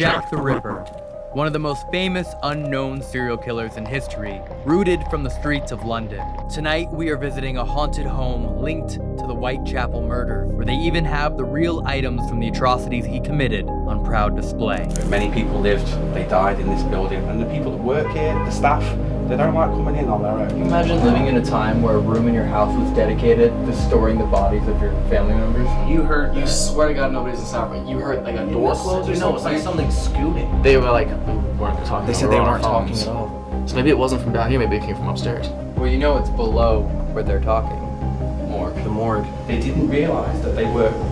Jack the Ripper, one of the most famous unknown serial killers in history, rooted from the streets of London. Tonight, we are visiting a haunted home linked to the Whitechapel murder, where they even have the real items from the atrocities he committed on proud display. Many people lived, they died in this building, and the people that work here, the staff, they don't like coming in on their own. You imagine living in a time where a room in your house was dedicated to storing the bodies of your family members. You heard, you swear to God nobody's inside, but you heard like a door close or You know, it's like something? something scooting. They were like, weren't talking. They said they weren't talking at all. So maybe it wasn't from down here, maybe it came from upstairs. Well, you know it's below where they're talking. More. The morgue. They didn't realise that they were, you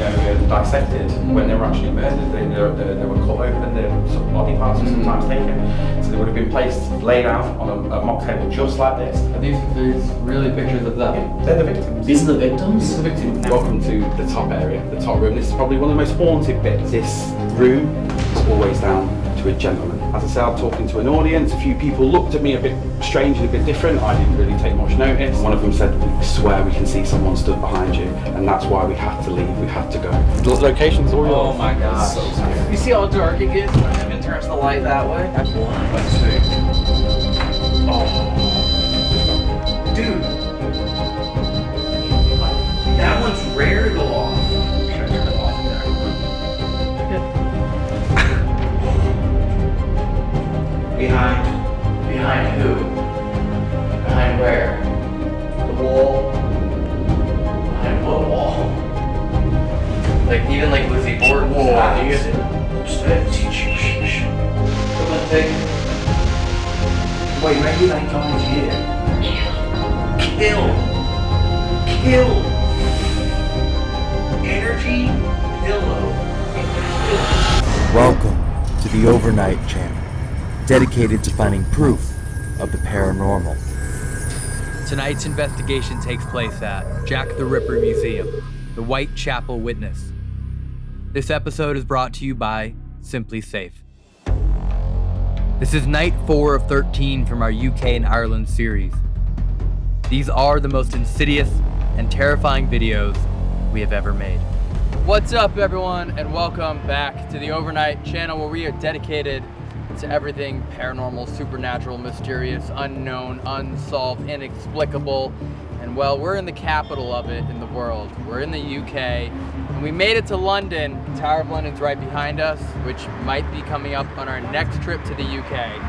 know, dissected when they were actually murdered. They, they, they, they were cut open, their some body parts were mm. sometimes taken. So they would have been placed, laid out on a, a mock table just like this. Are these, these really pictures of them? They're the victims. These are the victims? This is the victim. Welcome to the top area, the top room. This is probably one of the most haunted bits. This room is always down to a gentleman. As I said, I'm talking to an audience. A few people looked at me a bit strange and a bit different. I didn't really take much notice. One of them said, "We swear we can see someone stood behind you, and that's why we had to leave. We had to go." The location's all yours. Oh my gosh. You see how dark it gets when Evan turns the light that way? Let's see. Dude. That one's rare Behind. Behind who? Behind where? The wall. Behind what wall? Like, even like Lizzie Borden. Wall. You get Come on, take. Wait, maybe they died here. Kill. Kill. Energy pillow. Welcome to the Overnight Channel, dedicated to finding proof of the paranormal. Tonight's investigation takes place at Jack the Ripper Museum, the Whitechapel Witness. This episode is brought to you by SimpliSafe. This is night 4 of 13 from our UK and Ireland series. These are the most insidious and terrifying videos we have ever made. What's up, everyone, and welcome back to the Overnight channel where we are dedicated to everything paranormal, supernatural, mysterious, unknown, unsolved, inexplicable. And well, we're in the capital of it in the world. We're in the UK, and we made it to London. Tower of London's right behind us, which might be coming up on our next trip to the UK.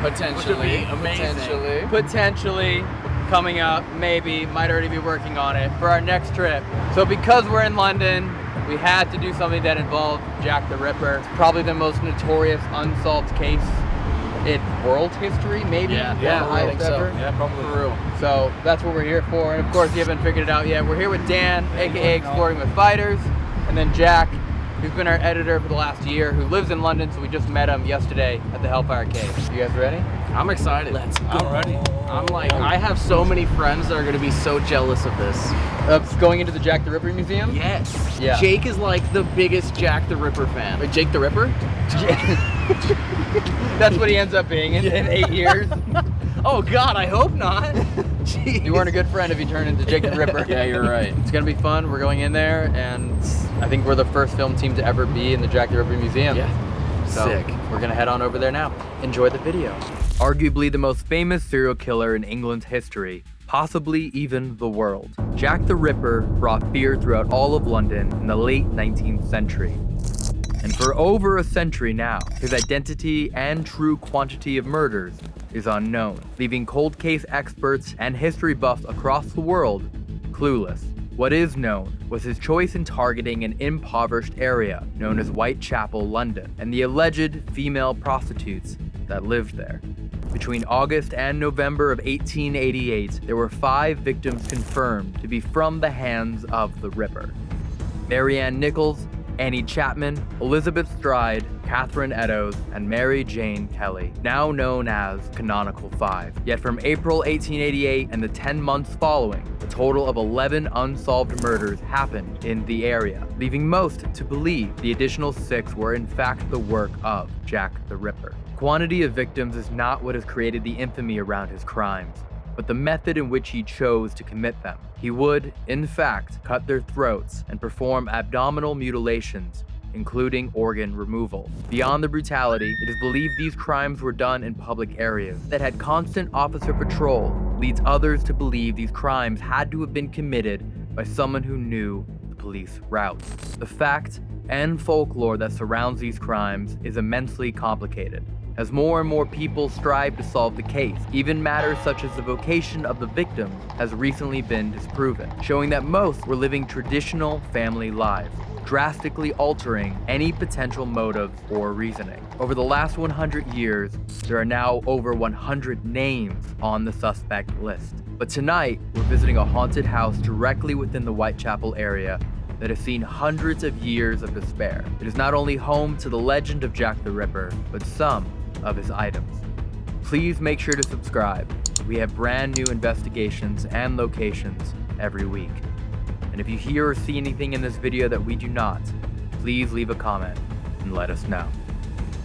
Potentially. Potentially. Potentially coming up, maybe, might already be working on it for our next trip. So because we're in London, we had to do something that involved Jack the Ripper. It's probably the most notorious unsolved case in world history, maybe. Yeah, yeah, I think so. Yeah, probably. For real. So that's what we're here for. And of course, you haven't figured it out yet. We're here with Dan, aka Exploring with Fighters, and then Jack, who's been our editor for the last year, who lives in London. So we just met him yesterday at the Hellfire Cave. You guys ready? I'm excited. Let's go. I'm ready. I'm like, I have so many friends that are gonna be so jealous of this. Uh, going into the Jack the Ripper Museum. Yes. Yeah. Jake is like the biggest Jack the Ripper fan. Wait, Jake the Ripper? That's what he ends up being in, in eight years. Oh God, I hope not. Jeez. You weren't a good friend if you turned into Jake the Ripper. Yeah, you're right. It's gonna be fun. We're going in there, and I think we're the first film team to ever be in the Jack the Ripper Museum. Yeah. So Sick. We're gonna head on over there now. Enjoy the video. Arguably the most famous serial killer in England's history, possibly even the world. Jack the Ripper brought fear throughout all of London in the late 19th century. And for over a century now, his identity and true quantity of murders is unknown, leaving cold case experts and history buffs across the world clueless. What is known was his choice in targeting an impoverished area known as Whitechapel, London, and the alleged female prostitutes that lived there. Between August and November of 1888, there were five victims confirmed to be from the hands of the Ripper. Mary Ann Nichols, Annie Chapman, Elizabeth Stride, Catherine Eddowes, and Mary Jane Kelly, now known as Canonical Five. Yet from April 1888 and the 10 months following, a total of 11 unsolved murders happened in the area, leaving most to believe the additional six were in fact the work of Jack the Ripper. Quantity of victims is not what has created the infamy around his crimes but the method in which he chose to commit them. He would, in fact, cut their throats and perform abdominal mutilations including organ removal. Beyond the brutality, it is believed these crimes were done in public areas that had constant officer patrol, leads others to believe these crimes had to have been committed by someone who knew the police routes. The fact and folklore that surrounds these crimes is immensely complicated. As more and more people strive to solve the case, even matters such as the vocation of the victim has recently been disproven, showing that most were living traditional family lives, drastically altering any potential motive or reasoning. Over the last 100 years, there are now over 100 names on the suspect list. But tonight, we're visiting a haunted house directly within the Whitechapel area that has seen hundreds of years of despair. It is not only home to the legend of Jack the Ripper, but some of his items. Please make sure to subscribe. We have brand new investigations and locations every week. And if you hear or see anything in this video that we do not, please leave a comment and let us know.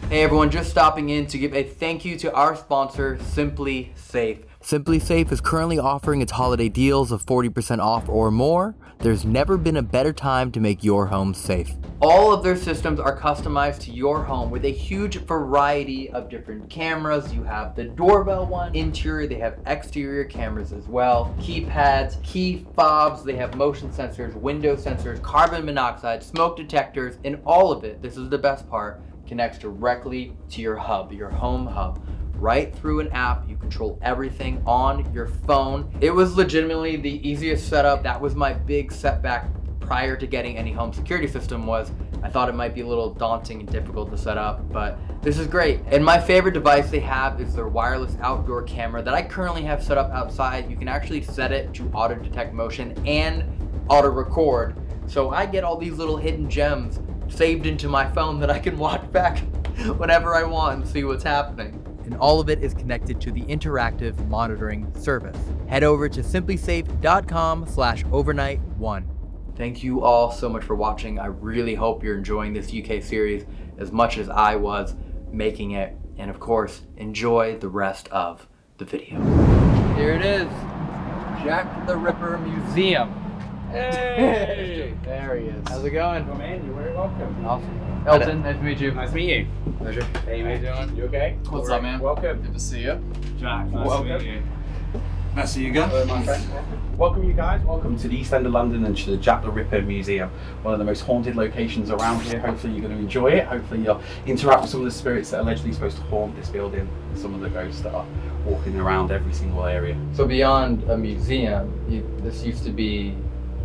Hey everyone, just stopping in to give a thank you to our sponsor, SimpliSafe. Simply Safe is currently offering its holiday deals of 40% off or more. There's never been a better time to make your home safe. All of their systems are customized to your home with a huge variety of different cameras. You have the doorbell one, interior, they have exterior cameras as well, keypads, key fobs, they have motion sensors, window sensors, carbon monoxide, smoke detectors, and all of it, this is the best part, connects directly to your hub, your home hub right through an app. You control everything on your phone. It was legitimately the easiest setup. That was my big setback prior to getting any home security system was I thought it might be a little daunting and difficult to set up, but this is great. And my favorite device they have is their wireless outdoor camera that I currently have set up outside. You can actually set it to auto detect motion and auto record. So I get all these little hidden gems saved into my phone that I can watch back whenever I want and see what's happening and all of it is connected to the interactive monitoring service. Head over to simplisafe.com slash overnight one. Thank you all so much for watching. I really hope you're enjoying this UK series as much as I was making it. And of course, enjoy the rest of the video. Here it is, Jack the Ripper Museum. Hey! there he is. How's it going? Come in, you're very welcome. Awesome. Elton, nice to meet you. Nice to meet you. Pleasure. Hey, mate. How you doing? You okay? What's up, man? Welcome. Good to see you. Jack, nice Welcome. to meet you. Nice to see you again. Hello, my friend. Welcome, you guys. Welcome to the East End of London and to the Jack the Ripper Museum, one of the most haunted locations around here. Hopefully, you're going to enjoy it. Hopefully, you'll interact with some of the spirits that are allegedly supposed to haunt this building, and some of the ghosts that are walking around every single area. So beyond a museum, you, this used to be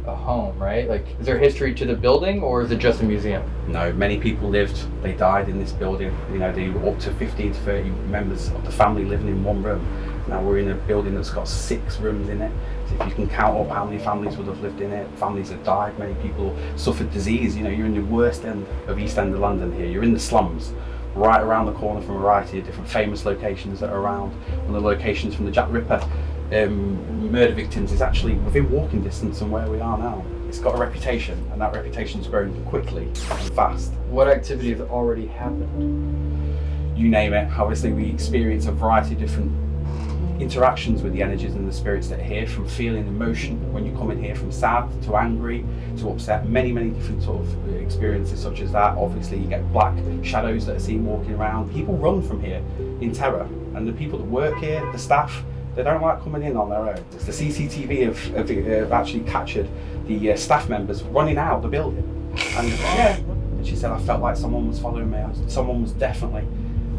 a home, right? Like, is there history to the building, or is it just a museum? No, many people lived, they died in this building. You know, they were up to 15 to 30 members of the family living in one room. Now we're in a building that's got six rooms in it. So if you can count up how many families would have lived in it, families have died, many people suffered disease. You know, you're in the worst end of East End of London here. You're in the slums, right around the corner from a variety of different famous locations that are around. One of the locations from the Jack Ripper um, murder victims is actually within walking distance from where we are now. It's got a reputation, and that reputation's grown quickly and fast. What activity has already happened? You name it. Obviously, we experience a variety of different interactions with the energies and the spirits that are here, from feeling emotion when you come in here, from sad to angry to upset. Many, many different sort of experiences such as that. Obviously, you get black shadows that are seen walking around. People run from here in terror, and the people that work here, the staff, they don't like coming in on their own. It's the CCTV have, have, have actually captured the uh, staff members running out of the building. And yeah, and she said, I felt like someone was following me. Someone was definitely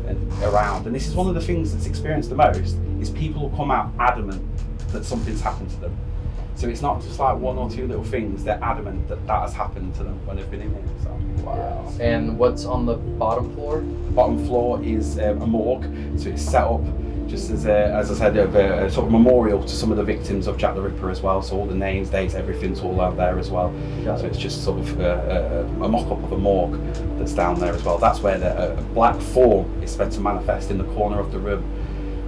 uh, around. And this is one of the things that's experienced the most is people will come out adamant that something's happened to them. So it's not just like one or two little things. They're adamant that that has happened to them when they've been in here. So wow. And what's on the bottom floor? The bottom floor is um, a morgue, so it's set up just as a, as I said, a, a sort of memorial to some of the victims of Jack the Ripper as well. So all the names, dates, everything's all out there as well. Got So it's just sort of a, a, a mock-up of a morgue that's down there as well. That's where the a black form is meant to manifest in the corner of the room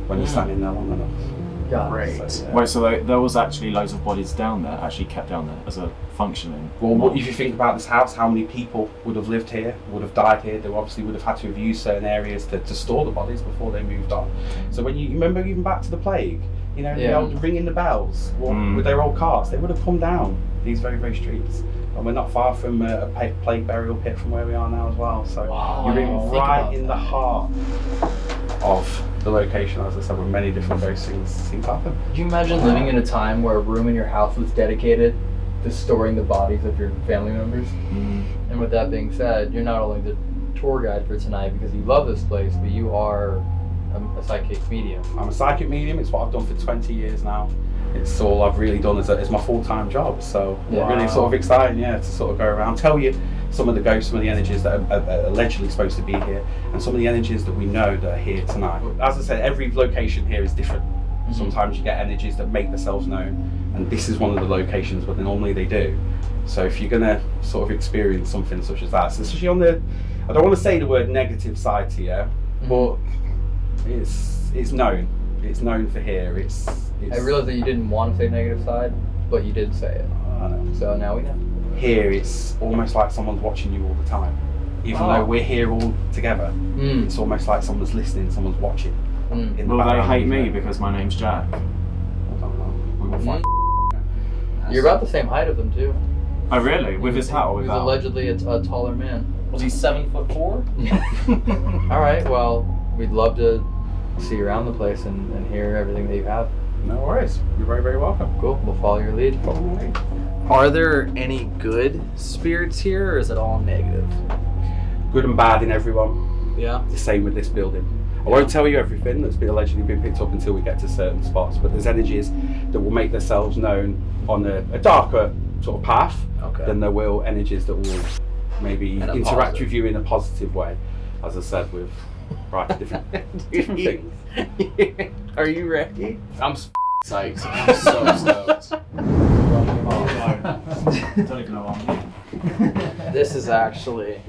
when you're standing there long enough. Got Great. So, yeah. Wait, so there, there was actually loads of bodies down there, actually kept down there as a functioning. Well, what, if you think about this house, how many people would have lived here, would have died here? They obviously would have had to have used certain areas to, to store the bodies before they moved on. So when you, you remember even back to the plague, you know, Yeah. the old ringing the bells well, Mm. with their old cars, they would have come down these very, very streets and we're not far from a pa- plague burial pit from where we are now as well. So Wow, you're in right in the heart of the location, as I said, where many different ghost things seem to happen. Could you imagine living in a time where a room in your house was dedicated to storing the bodies of your family members? Mm. And with that being said, you're not only the tour guide for tonight because you love this place, but you are a, a psychic medium. I'm a psychic medium. It's what I've done for 20 years now. It's all I've really done as, a, my full-time job. So Yeah. really sort of exciting, yeah, to sort of go around, tell you some of the ghosts, some of the energies that are, are allegedly supposed to be here, and some of the energies that we know that are here tonight. As I said, every location here is different. Mm-hmm. Sometimes you get energies that make themselves known, and this is one of the locations where normally they do. So if you're gonna sort of experience something such as that, so especially on the, I don't want to say the word negative side to you, mm-hmm. but it's it's known. It's known for here. It's. It's I realized that you didn't want to say negative side, but you did say it. I know. So now we know. Here, it's almost like someone's watching you all the time. Even Oh. though we're here all together, Mm. it's almost like someone's listening, someone's watching. Mm. In the Well, they hate me because my name's Jack. I don't know. We will find. You're about the same height as him too. Oh, really? With his hat or He's without? allegedly a, a taller man. Was he seven foot four? All right. Well, we'd love to see you around the place and, and hear everything that you have. No worries. You're very, very welcome. Cool. We'll follow your lead. Me. Are there any good spirits here, or is it all negative? Good and bad in everyone. Yeah. The same with this building. I won't tell you everything that's been allegedly been picked up until we get to certain spots, but there's energies that will make themselves known on a, a darker sort of path Okay. than there will energies that will maybe interact positive. with you in a positive way. As I said, with right different different things. Are you ready? I'm s- psyched. I'm so stoked. Don't even know what I'm This is actually.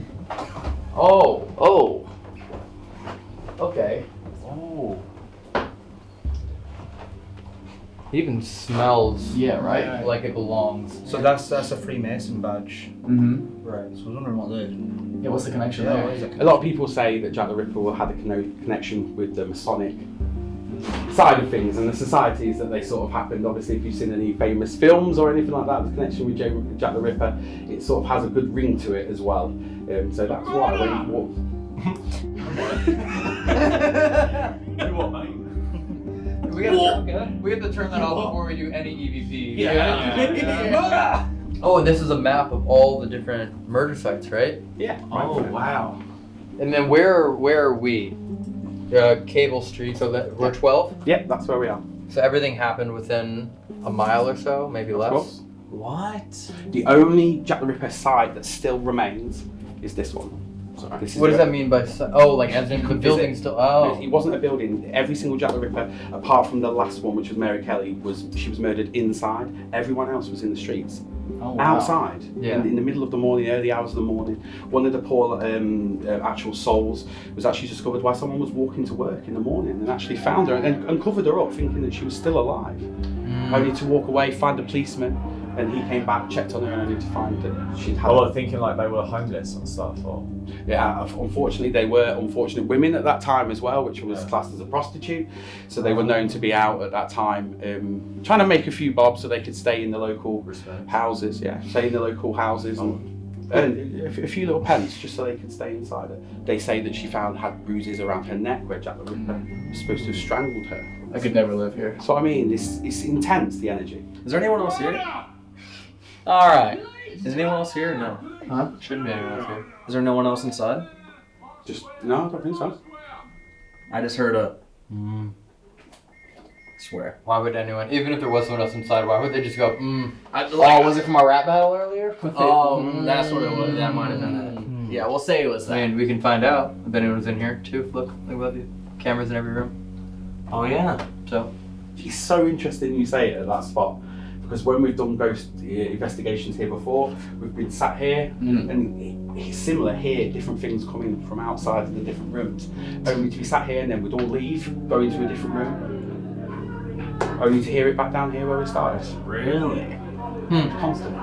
Oh. Oh. Okay. Oh. Even smells. Yeah, right? Like it belongs. So that's that's a Freemason badge. Mm-hmm. Right. So I was wondering what they. Yeah, what's the connection Yeah, there? what is? A lot of people say that Jack the Ripper had a conno- connection with the Masonic side of things and the societies that they sort of happened. Obviously, if you've seen any famous films or anything like that, the connection with J- Jack the Ripper, it sort of has a good ring to it as well. Um, so that's why when you walk. You what, mate? We gotta, we have to turn that off before we do any EVP. Yeah. Oh, and this is a map of all the different murder sites, right? Yeah. Oh wow. And then where where are we? Uh, Cable Street. So that we're 12. Yeah, that's where we are. So everything happened within a mile or so, maybe less. course. What? The only Jack the Ripper site that still remains is this one. Is What does that mean by oh, like as in the building still? Oh, It wasn't a building. Every single Jack the Ripper, apart from the last one, which was Mary Kelly, was she was murdered inside. Everyone else was in the streets, Oh, wow. outside, Yeah. in, in the middle of the morning, early hours of the morning. One of the poor um, uh, actual souls was actually discovered while someone was walking to work in the morning and actually found her and, and covered her up, thinking that she was still alive. Mm. Only to walk away, find a policeman, and he came back, checked on her, and only to find that she'd had. Oh, like thinking like they were homeless and stuff, or Yeah, unfortunately, they were unfortunate women at that time as well, which was classed as a prostitute. So they were known to be out at that time, um, trying to make a few bob so they could stay in the local houses. Yeah, stay in the local houses and earn a f- a few little pence just so they could stay inside it. They say that she found had bruises around her neck where Jack the Ripper was supposed to have strangled her. I could never live here. So I mean, it's it's intense the energy. Is there anyone else here? All right. Is anyone else here? No. huh? Shouldn't be anyone else here. Is there no one else inside? Just no, I don't think so. I just heard a. Mm. Swear. Why would anyone, even if there was someone else inside, why would they just go? Mm. I, Oh, was it from our rap battle earlier? Oh, that's what it was. That might have been it. Mm. Yeah, we'll say it was that. I mean, we can find out if anyone's in here too. Look, look, we have the cameras in every room. Oh yeah. So It's so interesting you say it at that spot because when we've done ghost uh, investigations here before, we've been sat here Mm. and it- it's similar here, different things coming from outside of the different rooms. Only to be sat here and then we'd all leave, go into a different room, only to hear it back down here where we started. Really? Constant.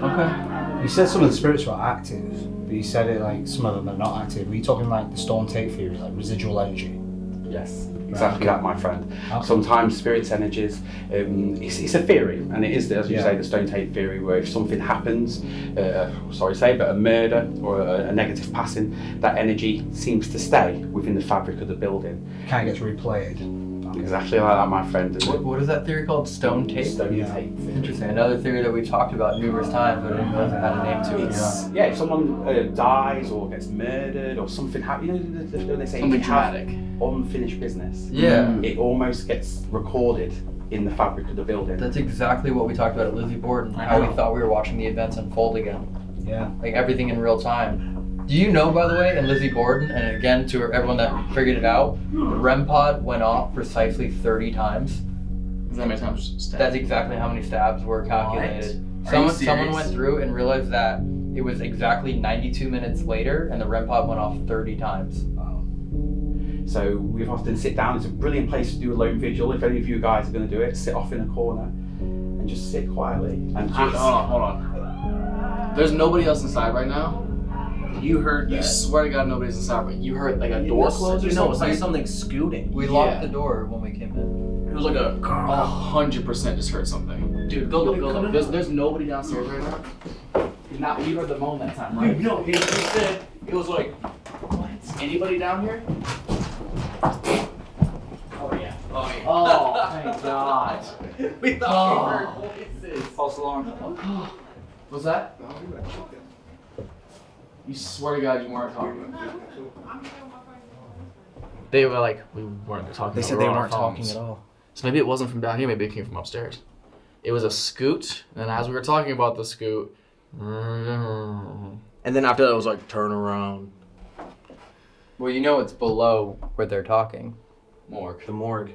okay. You said some of the spirits were active, but you said it like some of them are not active. Were you talking like the stone Tape theory, like residual energy? Yes, exactly that, my friend. Sometimes spirits, energies, um, it's, it's a theory, and it is, as you Yeah. say, the stone tape theory, where if something happens, uh, sorry to say, but a murder or a, a negative passing, that energy seems to stay within the fabric of the building. Kind of gets replayed. Exactly like that, my friend. What, what is that theory called? Stone tape? Stone Yeah. tape. Interesting. Another theory that we've talked about numerous times, but it didn't realize had a name to it. It's, yeah, if someone uh, dies or gets murdered or something happens, you know, the- the- when they say Something if dramatic. unfinished business, Yeah. it almost gets recorded in the fabric of the building. That's exactly what we talked about at Lizzie Borden. How we thought we were watching the events unfold again. Yeah. Like everything in real time. Do you know, by the way, in Lizzie Borden, and again to everyone that figured it out, the REM pod went off precisely 30 times. Is that how many times stabbed? That's exactly how many stabs were calculated. Are Someone, someone went through and realized that it was exactly 92 minutes later, and the REM pod went off 30 times. Wow. So we've often sit down. It's a brilliant place to do a lone vigil. If any of you guys are going to do it, sit off in a corner and just sit quietly and Dude, hold on, hold on. There's nobody else inside right now. You heard, you swear to God nobody's inside, but you heard like a door close or You know, it's like something? something scooting. We Yeah. locked the door when we came in. It was like a, a hundred percent just heard something. Dude, go look, go look. There's, there's nobody downstairs right now. Not, you heard the moan that time, right? No, he, he said it was like What? Anybody down here? Oh yeah. Oh yeah. Oh, thank God. we thought we heard oh. voices. False alarm. What's that? Oh, You swear to God you weren't talking. They were like, we weren't talking. They said we they weren't talking at all. So maybe it wasn't from down here, maybe it came from upstairs. It was a scoot, and as we were talking about the scoot, and then after that it was like turn around. Well, you know it's below where they're talking. Morgue. The morgue.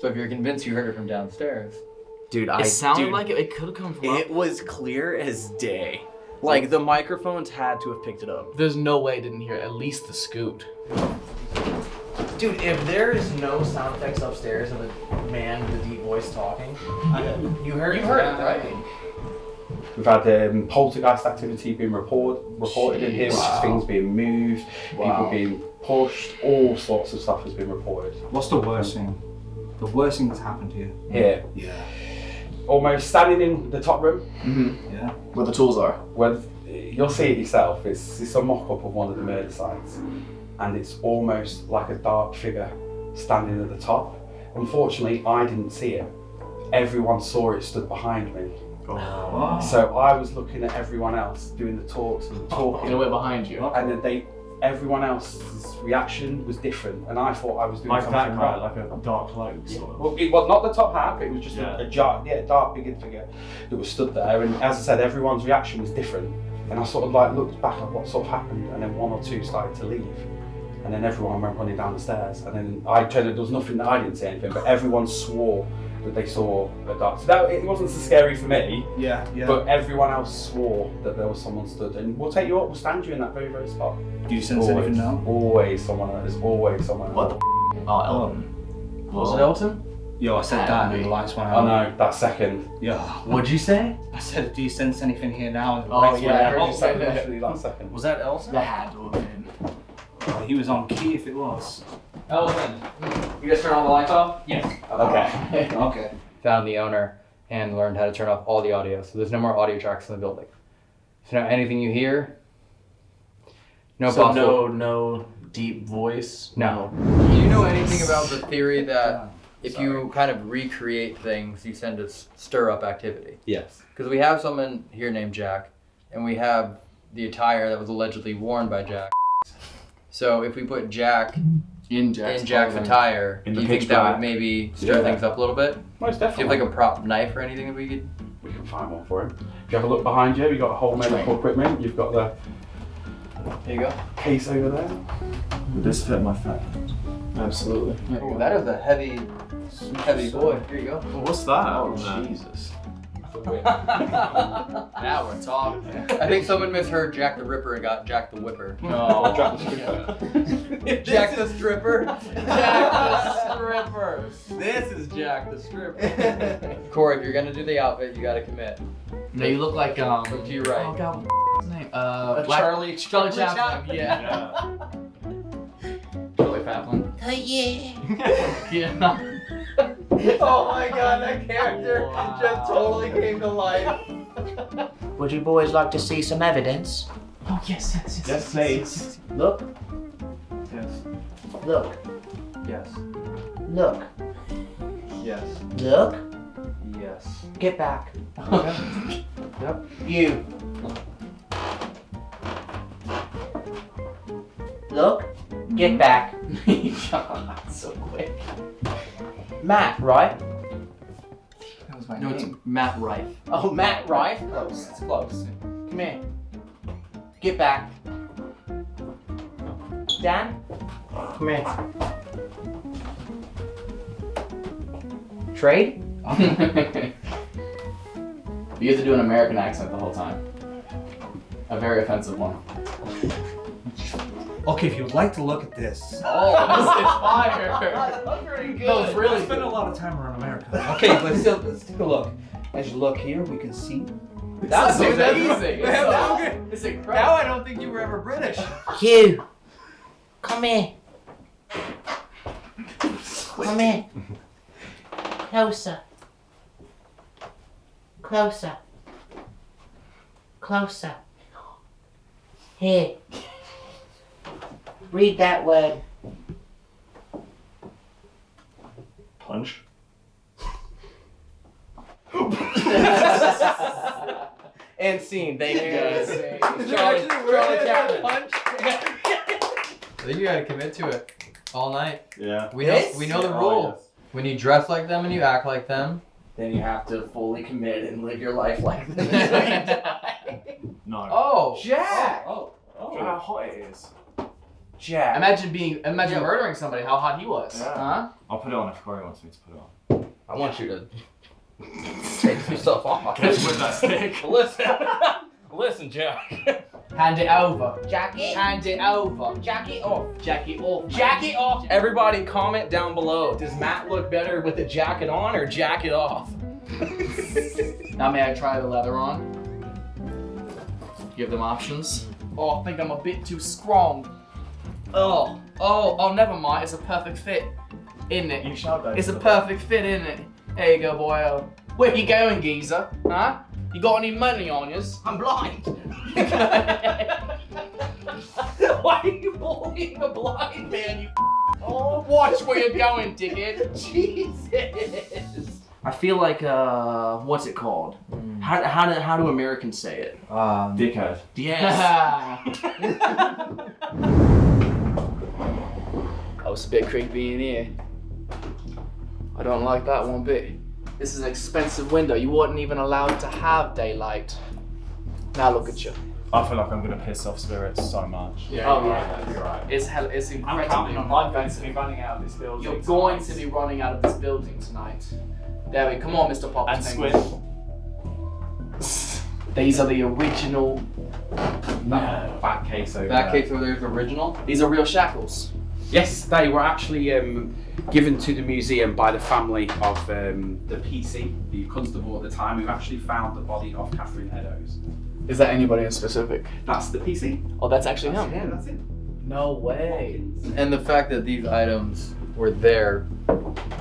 So if you're convinced you heard it from downstairs, Dude, I It sounded dude, like it, it could have come from up. it was clear as day. Like the microphones had to have picked it up. There's no way I didn't hear at least the scoot. Dude, if there is no sound effects upstairs of a man with a deep voice talking, you heard you it. heard it, right? We've had um, poltergeist activity being report, reported in here, which is things being moved, people being pushed, all sorts of stuff has been reported. What's the worst thing? The worst thing that's happened here? you? Here, Yeah. Almost standing in the top room, Mm-hmm. Yeah. Where the tools are. where you'll see it yourself. It's, it's a mock-up of one of the murder sites, and it's almost like a dark figure standing at the top. Unfortunately, I didn't see it. Everyone saw it stood behind me. So I was looking at everyone else doing the talks and the talking. In a way behind you. and then they everyone else's reaction was different and I thought I was doing Like something that right. like a dark cloak sort of. well, it was not the top hat, but it was just Yeah. a, a jar, yeah, dark, big figure that was stood there. And as I said, everyone's reaction was different. And I sort of like looked back at what sort of happened, and then one or two started to leave, and then everyone went running down the stairs. And then I turned, there was nothing that I didn't say anything, but everyone swore that they saw a dark. So that it wasn't so scary for me, Yeah. Yeah. but everyone else swore that there was someone stood. And we'll take you up, we'll stand you in that very, very spot. Do you sense Always, anything now? always someone. There's always someone. What the Oh, Elton. Was it Elton? Yo, I said that and the lights went I out. know that second. Yeah. What'd you say? I said, do you sense anything here now? And the Oh, yeah, I went heard out. you say that. Literally that second. Was that Elsa? That had to have. Oh, He was on key if it was. Elvin, you guys turn all the lights off? Yes. Okay. Okay. Found the owner and learned how to turn off all the audio, so there's no more audio tracks in the building. So now anything you hear, no so possible. no, no deep voice. No. Do you know anything about the theory that if you kind of recreate things, you tend to stir up activity? Yes. Because we have someone here named Jack, and we have the attire that was allegedly worn by Jack. So if we put Jack In Jack's in Jack's clothing. attire, In do the you think that black. would maybe stir Yeah. things up a little bit? Most Do you definitely. have like a prop knife or anything that we could? we can find one for him. If you have a look behind you, you've got a whole medical equipment. You've got the There you go. case over there. Would this fit my fat? Absolutely. Oh, that is a heavy, heavy boy. Here you go. what's that? Oh, Uh, Jesus. now Now we're talking. I think someone misheard Jack the Ripper and got Jack the Whipper. No. Drop the stripper. Jack the Stripper. Jack the Stripper. This is Jack the Stripper. Corey, if you're gonna do the outfit, you gotta commit. No, you look like um. Look to your right. Oh God, what's his name? Uh, Black- Charlie. Charlie Chaplin. Yeah. yeah. Totally Kaplan. Oh yeah. Yeah. oh my god, that character just totally came to life. Would you boys like to see some evidence? Oh yes, yes, yes. Yes, please. Look, Yes. look, Yes. look, Yes. look. Yes. Get back. Okay. Yep. You. Look. Get mm-hmm. back. God, so quick. Matt, right? That was my No, it's. Matt Rife. Oh, Matt, right? Close. It's close. Come here. Get back. Dan? Come here. Trade? you have to do an American accent the whole time. A very offensive one. Okay, if you would like to look at this. Oh, this is fire. That's pretty good. No, it's I really spent a lot of time around America. Okay, let's, let's take a look. As you look here, we can see. That's Dude, amazing. It's, that's so, so good. it's Now. I don't think you were ever British. Hugh. Come here. Come here. Closer. Closer. Closer. Here. Read that word. Punch. And scene, thank you guys. Charlie- Charlie Chaplin. Punch. I think you gotta commit to it all night. Yeah. We know we know the Yeah, oh, rule. oh, When you dress like them and you act like them. then you have to fully commit and live your life like this until you die. No. Oh, Jack. Oh, Oh, oh. how hot it is. Jack. Imagine being, imagine Yeah. murdering somebody. How hot he was, Yeah. huh? I'll put it on if Corey wants me to put it on. I want you to take some stuff off. Catch with that stick. Listen, listen, Jack. Hand it over. Jacket. Hand it over. Jacket off. Jacket off. Jackie off. Everybody, comment down below. Does Matt look better with the jacket on or jacket off? Now may I try the leather on? Give them options. Oh, I think I'm a bit too strong. Oh, oh, oh, never mind. It's a perfect fit, isn't it? You shout that. It's a perfect fit, isn't it? There you go, boy. Where you going, geezer? Huh? You got any money on you? I'm blind. Why are you bullying a blind man? You oh, watch where you're going, dickhead. Jesus. I feel like uh, what's it called? How how do how do Americans say it? um, Dickhead. Yes. Oh, it's a bit creepy in here. I don't like that one bit. This is an expensive window. You weren't even allowed to have daylight. Now look at you. I feel like I'm gonna piss off spirits so much. Yeah, oh, you're yeah. right. You're right. It's hell. It's I'm incredible. counting on I'm going to be running out of this building. You're going to be running out of this building tonight. There we come on, Mr. Poppins. And squid. These are the original. That back case over that there. case over there is original. These are real shackles. Yes, they were actually um, given to the museum by the family of um, the PC, the constable at the time, who actually found the body of Catherine Eddowes. Is that anybody in specific? That's the PC. Oh, that's actually him. Yeah, that's it. No way. And the fact that these items were there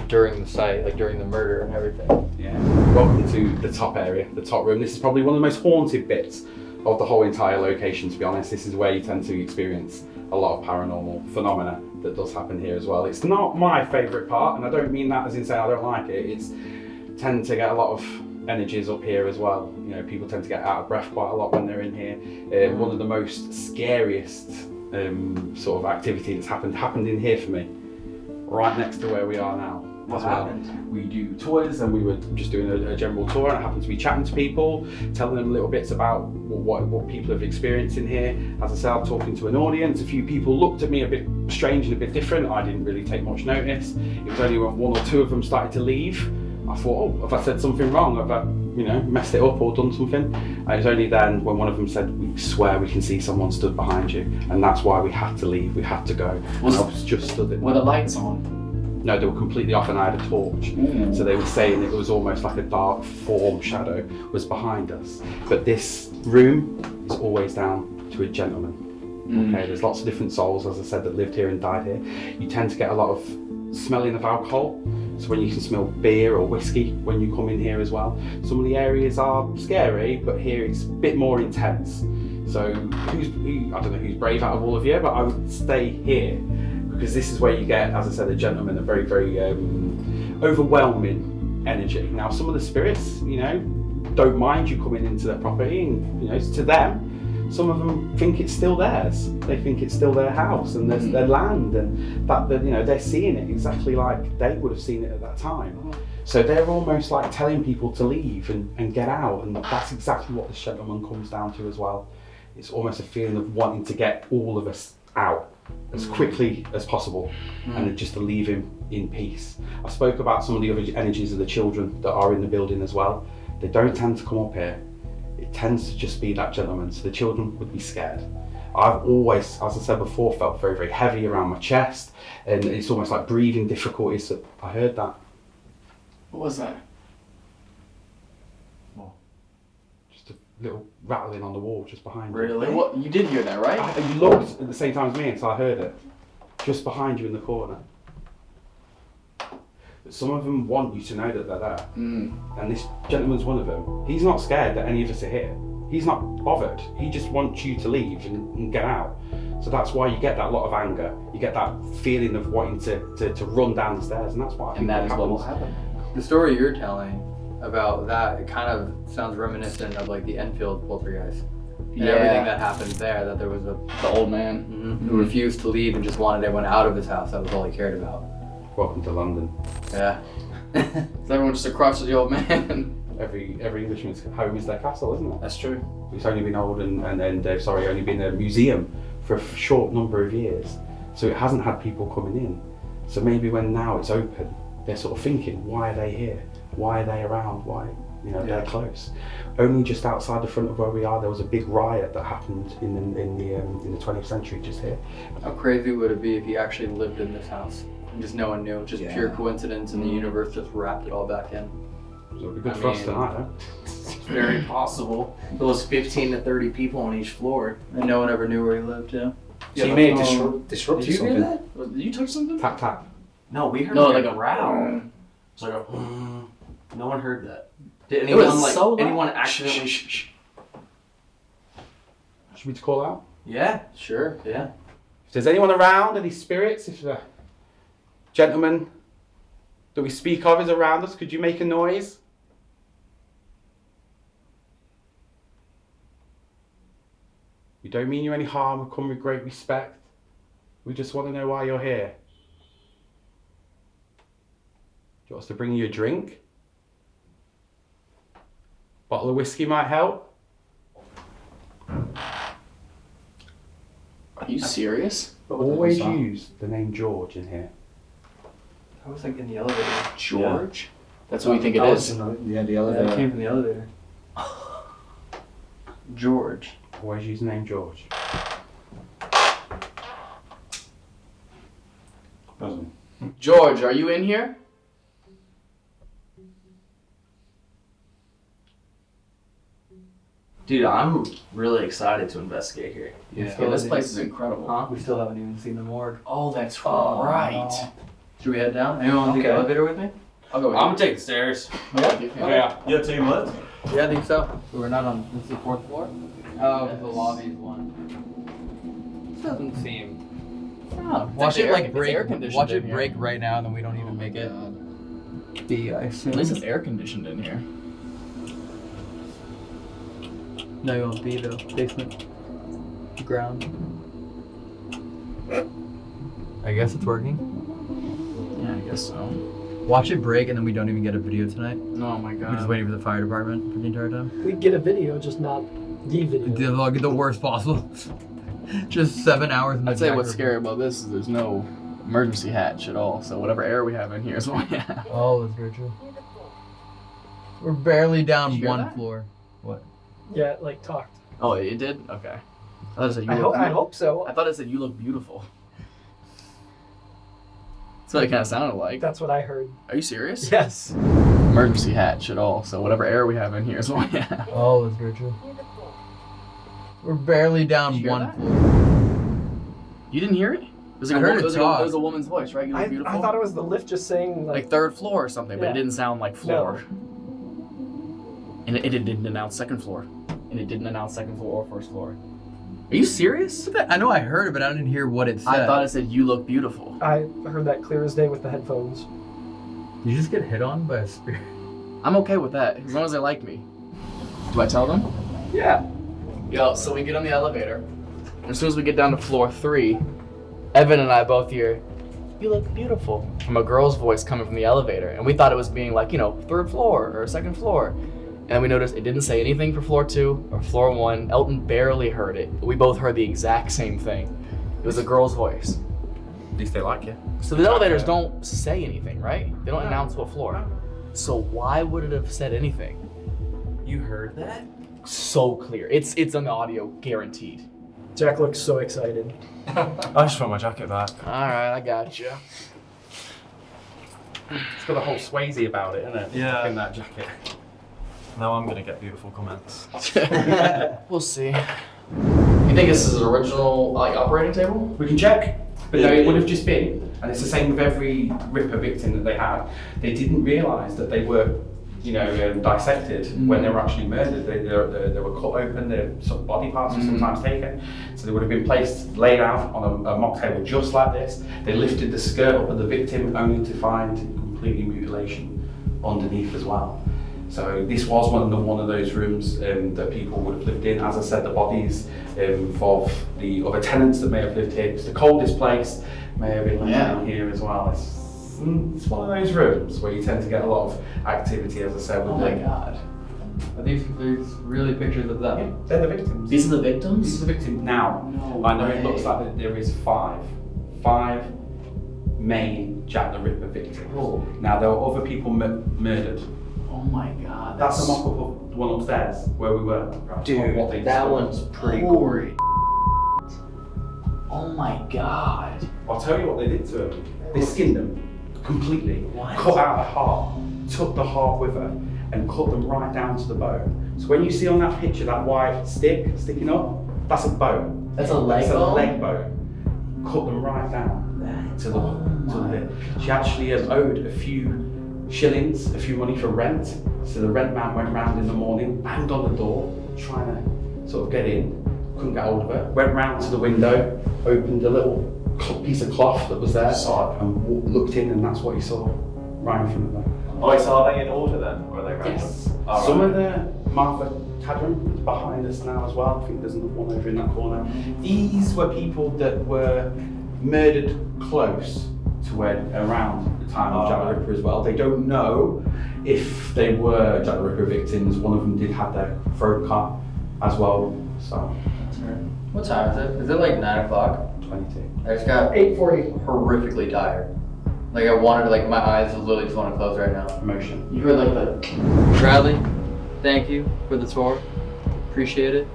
during the site, like during the murder and everything. Yeah. Welcome to the top area, the top room. This is probably one of the most haunted bits of the whole entire location, to be honest. This is where you tend to experience a lot of paranormal phenomena that does happen here as well. It's not my favourite part, and I don't mean that as in saying I don't like it. It's tend to get a lot of energies up here as well. You know, people tend to get out of breath quite a lot when they're in here. Uh, one of the most scariest um, sort of activity that's happened happened in here for me, right next to where we are now. What as well. happened? We do tours, and we were just doing a, a general tour, and I happened to be chatting to people, telling them little bits about what, what people have experienced in here. As I said, I'm talking to an audience. A few people looked at me a bit strange and a bit different. I didn't really take much notice. It was only when one or two of them started to leave, I thought, oh, have I said something wrong? Have I, you know, messed it up or done something? And it was only then when one of them said, we swear we can see someone stood behind you, and that's why we had to leave. We had to go. Was- and I was just stood there. Were the lights on? No, they were completely off, and I had a torch. So they were saying it was almost like a dark form shadow was behind us. But this room is always down to a gentleman. Mm. Okay, there's lots of different souls, as I said, that lived here and died here. You tend to get a lot of smelling of alcohol. So when you can smell beer or whiskey when you come in here as well. Some of the areas are scary, but here it's a bit more intense. So who's who, I don't know who's brave out of all of you, but I would stay here because this is where you get, as I said, a gentleman, a very very um, overwhelming energy. Now some of the spirits, you know, don't mind you coming into their property, and you know, to them, some of them think it's still theirs. They think it's still their house and there's their land, and that that, you know they're seeing it exactly like they would have seen it at that time. So they're almost like telling people to leave and, and get out, and that's exactly what this gentleman comes down to as well. It's almost a feeling of wanting to get all of us out as quickly as possible hmm. and just to leave him in peace. I spoke about some of the other energies of the children that are in the building as well. They don't tend to come up here. It tends to just be that gentleman, so the children would be scared. I've always, as I said before, felt very, very heavy around my chest, and it's almost like breathing difficulties. I heard that. What was that? Just a little rattling on the wall just behind you. Really? What? You did hear that, right? I, you looked at the same time as me, and so I heard it. Just behind you in the corner. But some of them want you to know that they're there. Mm. And this gentleman's one of them. He's not scared that any of us are here. He's not bothered. He just wants you to leave and, and get out. So that's why you get that lot of anger. You get that feeling of wanting to, to, to run down the stairs, and that's why I And that is what will happen. The story you're telling about that, it kind of sounds reminiscent of like the Enfield poltergeist. And Yeah. everything that happened there, that there was a The old man. mhm, who refused to leave and just wanted everyone out of his house. That was all he cared about. Welcome to London. Yeah. Is everyone just a crutch the old man? Every every Englishman's home is their castle, isn't it? That's true. It's only been old and, and, and uh, sorry, only been a museum for a short number of years. So it hasn't had people coming in. So maybe when now it's open, they're sort of thinking, why are they here? Why are they around? Why, you know, they're close. Only just outside the front of where we are, there was a big riot that happened in the, in the, um, in the 20th century just here. How crazy would it be if he actually lived in this house? And just no one knew, just Yeah. pure coincidence, and the universe just wrapped it all back in. So it'd be good I for us tonight, huh? It's very possible. There was 15 to 30 people on each floor. And no one ever knew where he lived, too. So you may have um, disrupt, disrupted Did you hear something. that? Did you touch something? Tap tap. No, we heard No, like, like a a- growl. It's like a. No one heard that. Did anyone like so loud. anyone accidentally? Should we call out? Yeah, Sure. yeah. If there's anyone around, any spirits, if the gentleman that we speak of is around us, could you make a noise? We don't mean you any harm, we come with great respect. We just want to know why you're here. Do you want us to bring you a drink? Bottle of whiskey might help. Are you serious? Always use the name George in here. I was like in the elevator. George? That's what you think it That was is. in the- Yeah, the Yeah, it elevator. came from the elevator. George. Always use the name George. George, are you in here? Dude, I'm really excited to investigate here. Yeah. Yeah, this place is incredible. Huh? We still haven't even seen the morgue. Oh, that's Oh, right. Should we head down? Anyone want to take the elevator with me? I'll go with I'm you. gonna take the stairs. Yeah. Yeah. Yeah, tell you what. Yeah, I think so. We're not on. This is the fourth floor. Oh, the lobby's one. This doesn't seem. Oh, Watch it air- like break. Watch it here. break right now, and then we don't even oh make it. Be I assume. At least it's air conditioned in here. No, you won't be though. Basement. Ground. I guess it's working. Yeah, I guess so. Watch it break, and then we don't even get a video tonight. Oh my god. We're just waiting for the fire department for the entire time. We get a video, just not the video. The, like, the worst possible. just seven hours in the I'd say what's scary about this is there's no emergency hatch at all. So whatever air we have in here is what we have. Oh, that's very true. We're barely down Did you hear one that? floor. What? Yeah, like talked. Oh, it did. Okay. I thought it said you I look. hope, I beautiful. hope so. I thought it said you look beautiful. That's what it kind of sounded like. That's what I heard. Are you serious? Yes. Emergency hatch at all. So whatever air we have in here is what we have. Oh, that's very true. We're barely down you one floor. You didn't hear it? It was I like, a, heard wo- it it was like a, it was a woman's voice, right? You look I, beautiful. I thought it was the lift just saying like, like third floor or something, but it didn't sound like floor. No. And it, it didn't announce second floor, and it didn't announce second floor or first floor. Are you serious? I know I heard it, but I didn't hear what it said. I thought it said you look beautiful. I heard that clear as day with the headphones. Did you just get hit on by a spirit? I'm okay with that as long as they like me. Do I tell them? Yeah. Yo, so we get on the elevator. As soon as we get down to floor three, Evan and I both hear, "You look beautiful," from a girl's voice coming from the elevator, and we thought it was being like, you know, third floor or second floor. And we noticed it didn't say anything for floor two or floor one. Elton barely heard it. We both heard the exact same thing. It was a girl's voice. At least they like you. So the elevators don't say anything, right? They don't announce what floor. So why would it have said anything? You heard that? So clear. It's it's on the audio guaranteed. Jack looks so excited. I just want my jacket back. All right, I got you. It's got a whole Swayze about it, isn't it? Yeah. In that jacket. Now I'm gonna get beautiful comments. we'll see. You think this is an original like operating table? We can check. But no, it would have just been, and it's the same with every Ripper victim that they had. They didn't realise that they were, you know, um, dissected when they were actually murdered. They, they, they, they were cut open. Their sort of body parts were sometimes taken, so they would have been placed, laid out on a, a mock table just like this. They lifted the skirt up of the victim only to find completely mutilation underneath as well. So this was one of the, one of those rooms um, that people would have lived in. As I said, the bodies um, of the other tenants that may have lived here. It's the coldest place. May have been living Yeah. in here as well. It's, mm, it's one of those rooms where you tend to get a lot of activity, as I said. Oh my the- god. Are these these really pictures of them? Yeah, They're the victims. These are the victims? These are the victims now. No I know way. it looks like there is five, five main Jack the Ripper victims. Oh. Now there were other people mur- murdered. Oh my god. That's a mock up of the one upstairs where we were. of Dude, what they that discovered. one's pretty Holy Oh my god. I'll tell you what they did to him. They skinned them completely, What? cut out the heart, took the heart with her, and cut them right down to the bone. So when you see on that picture that white stick sticking up, that's a bone. That's a leg That's a leg bone. Cut them right down to the Oh to the bit. She actually um, owed a few shillings, a few money for rent. So the rent man went round in the morning, banged on the door, trying to sort of get in. Couldn't get hold of her. Went round to the window, opened a little piece of cloth that was there, and looked in, and that's what he saw right in front of her. Oh, so are they in order then? Or are they? Yes. All Some right. of the Martha Cadron is behind us now as well. I think there's another one over in that corner. These were people that were murdered close to where around the time of Jack the Ripper as well. They don't know if they were Jack the Ripper victims. One of them did have their throat cut as well. So What time is it? Is it like nine o'clock? 22. I just got 840. horrifically tired. Like I wanted to, like my eyes literally just want to close right now. Emotion. You heard like the Bradley, thank you for the tour. Appreciate it.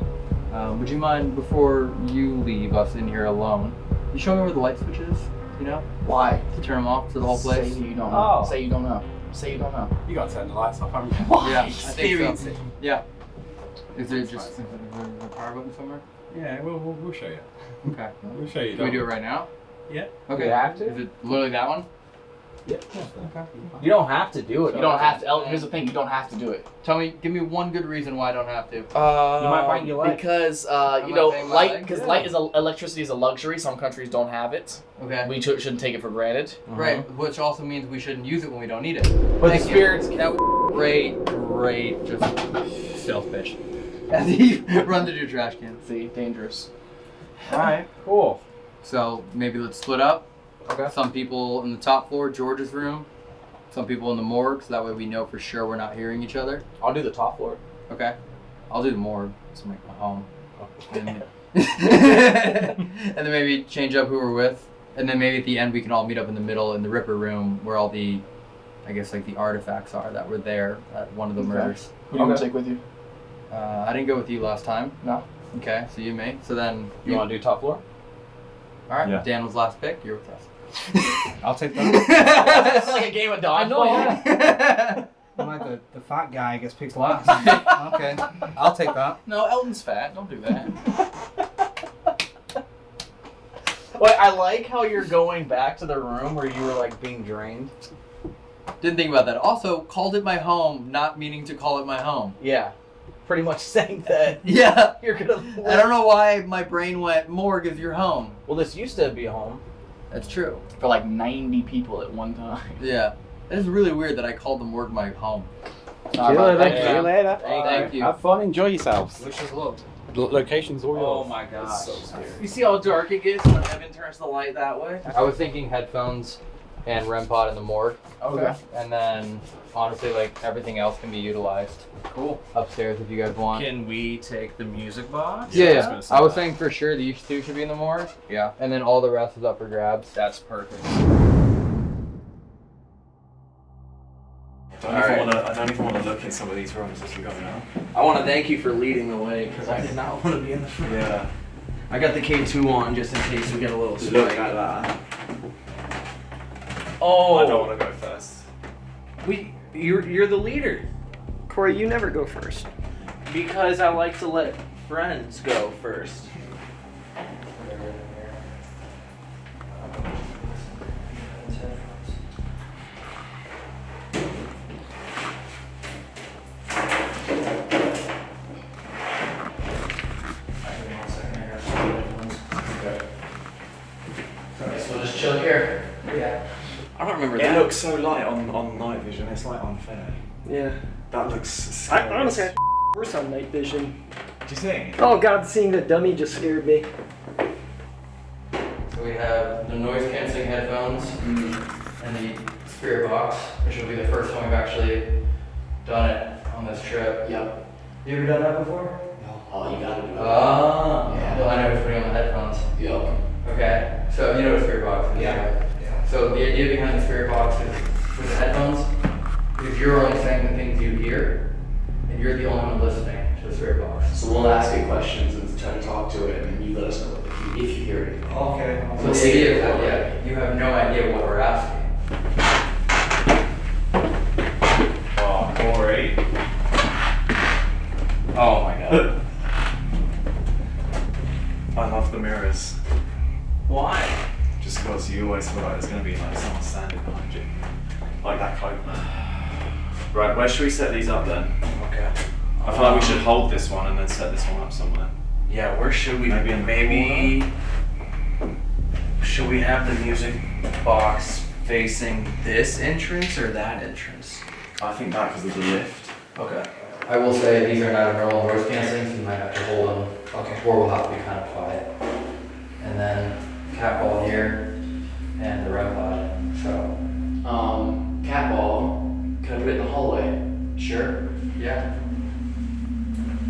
Um, would you mind before you leave us in here alone? You show me where the light switch is. You know, why? to turn them off to the whole place. Say you don't know. Oh. Say you don't know. Say you don't know. You got to turn the lights off, haven't you? Why? Yeah, I think so. it. Yeah. Is there just is there a power button somewhere? Yeah, we'll, we'll, we'll show you. Okay. We'll show you. Can we do it right now? Yeah. Okay. We have to? Is it literally that one? You don't have to do it. You don't have to. El- Here's the thing. You don't have to do it. Tell me, give me one good reason why I don't have to. Uh, You might break your leg. Because uh, you know, light because yeah. light is a, electricity is a luxury. Some countries don't have it. Okay. We should, shouldn't take it for granted. Right, which also means we shouldn't use it when we don't need it. But Thank the you. spirits That was great, great, just stealth pitch. As he runs into your trash can. See, dangerous. Alright, cool. So maybe let's split up. Okay. Some people in the top floor, George's room. Some people in the morgue, so that way we know for sure we're not hearing each other. I'll do the top floor. Okay. I'll do the morgue. It's like my home. And, and then maybe change up who we're with. And then maybe at the end we can all meet up in the middle in the Ripper room where all the, I guess like the artifacts are that were there at one of the Okay. murders. Who do you want to take with you? Uh, I didn't go with you last time. No. Okay, so you may. So then You want to do top floor? All right. Yeah. Dan was last pick. You're with us. I'll take that. it's like a game of dodgeball. I know, yeah. I'm like the, the fat guy gets picked last. okay, I'll take that. No, Elton's fat. Don't do that. Wait, I like how you're going back to the room where you were like being drained. Didn't think about that. Also, called it my home, not meaning to call it my home. Yeah, pretty much saying that Yeah. you're gonna. I don't know why my brain went morgue is your home. Well, this used to be a home. That's true. For like 90 people at one time. Yeah. It is really weird that I called the morgue my home. See you later. Thank See you you. later. Thank you. Have fun. Enjoy yourselves. Wish us luck. Lo- location's all yours. Oh my gosh. So You see how dark it gets when Evan turns the light that way? I was thinking headphones and REM pod in the morgue. Okay. And then honestly, like everything else can be utilized Cool. upstairs if you guys want. Can we take the music box? yeah, I was yeah. say I was saying for sure these two should be in the morgue, Yeah. and then all the rest is up for grabs. That's perfect. I don't, even wanna, I don't even want to look in some of these rooms as we go now. I want to thank you for leading the way because I did not want to be in the front. Yeah. I got the K2 on just in case we get a little Look at that. Oh, I don't want to go first. we you're you're the leader Corey, you never go first. because I like to let friends go first. So we'll just chill here. Yeah. I don't remember It that. looks so light on, on night vision, it's like unfair. Yeah. That looks I honestly had worse on night vision. Do you think? Oh god, seeing the dummy just scared me. So we have the noise canceling headphones and the spirit box, which will be the first time we've actually done it on this trip. Yep. You ever done that before? No. Oh, you gotta do it. Ah, Yeah. well, I know it's putting on the headphones. Yep. Okay, so you know what a spirit box is, Yeah. right? Yeah. So the idea behind the spirit box is with the headphones, is you're only saying the things you hear, and you're the only one listening to the spirit box. So we'll ask you questions and try to talk to it, and you let us know if you, if you hear it. Okay. So the idea is that, yeah, you have no idea what we're asking. Oh, Corey. Oh my god. I love the mirrors. Why? Just because you always feel like there's going to be like someone standing behind you. Like that cloak. Right, where should we set these up then? Okay. I feel like we should hold this one and then set this one up somewhere. Yeah, where should we? Maybe maybe. Should we have the music box facing this entrance or that entrance? I think that because of the lift. Okay. I will say these are not a normal noise canceling, so you might have to hold them, Okay. or we'll have to be kind of quiet. And then cat ball here, and the REM pod, so. Um, cat ball. Can I put it in the hallway? Sure. Yeah.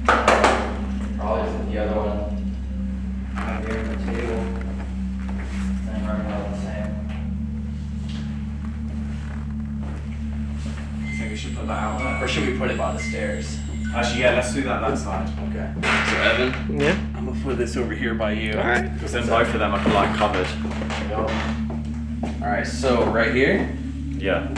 Probably just the other one. Right here on the table. And running out the same. I think we should put that out. Or should we put it by the stairs? Actually, yeah, let's do that that side. Okay. So Evan, Yeah. I'm gonna put this over here by you. Alright. Because then both of them are like covered. All right. So right here. Yeah.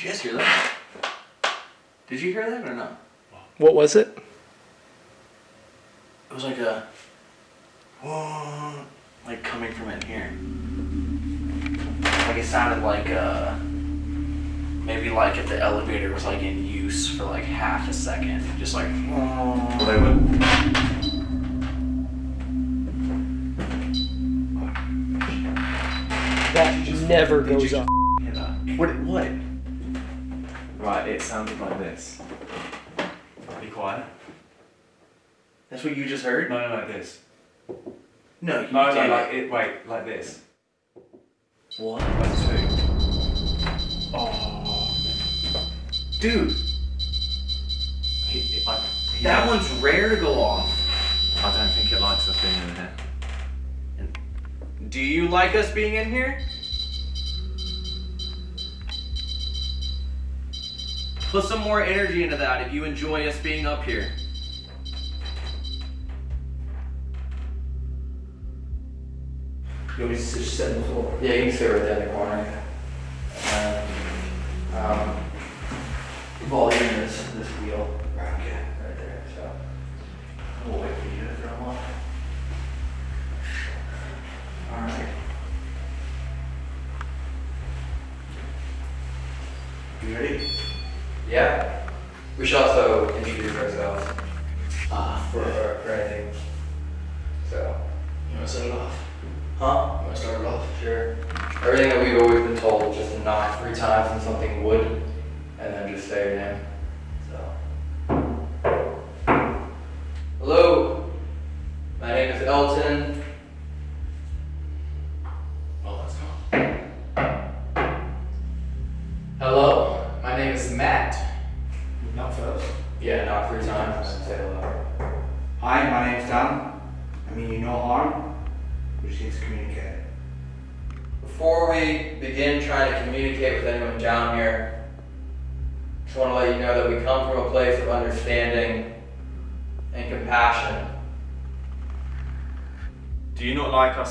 Did you guys hear that? Did you hear that or not? What was it? It was like a. Like coming from in here. Like it sounded like uh maybe like if the elevator was like in use for like half a second. Just like Well, they were. That never goes up. what what? it sounded like this. Be quiet. That's what you just heard? No, no, like this. No, you no, no, like it. Wait, like this. One, like two. Oh, dude. He, he, I, he that one's rare to go off. I don't think it likes us being in here. Do you like us being in here? Put some more energy into that if you enjoy us being up here. You want me to sit, in the floor? Yeah, you can sit right there in the corner.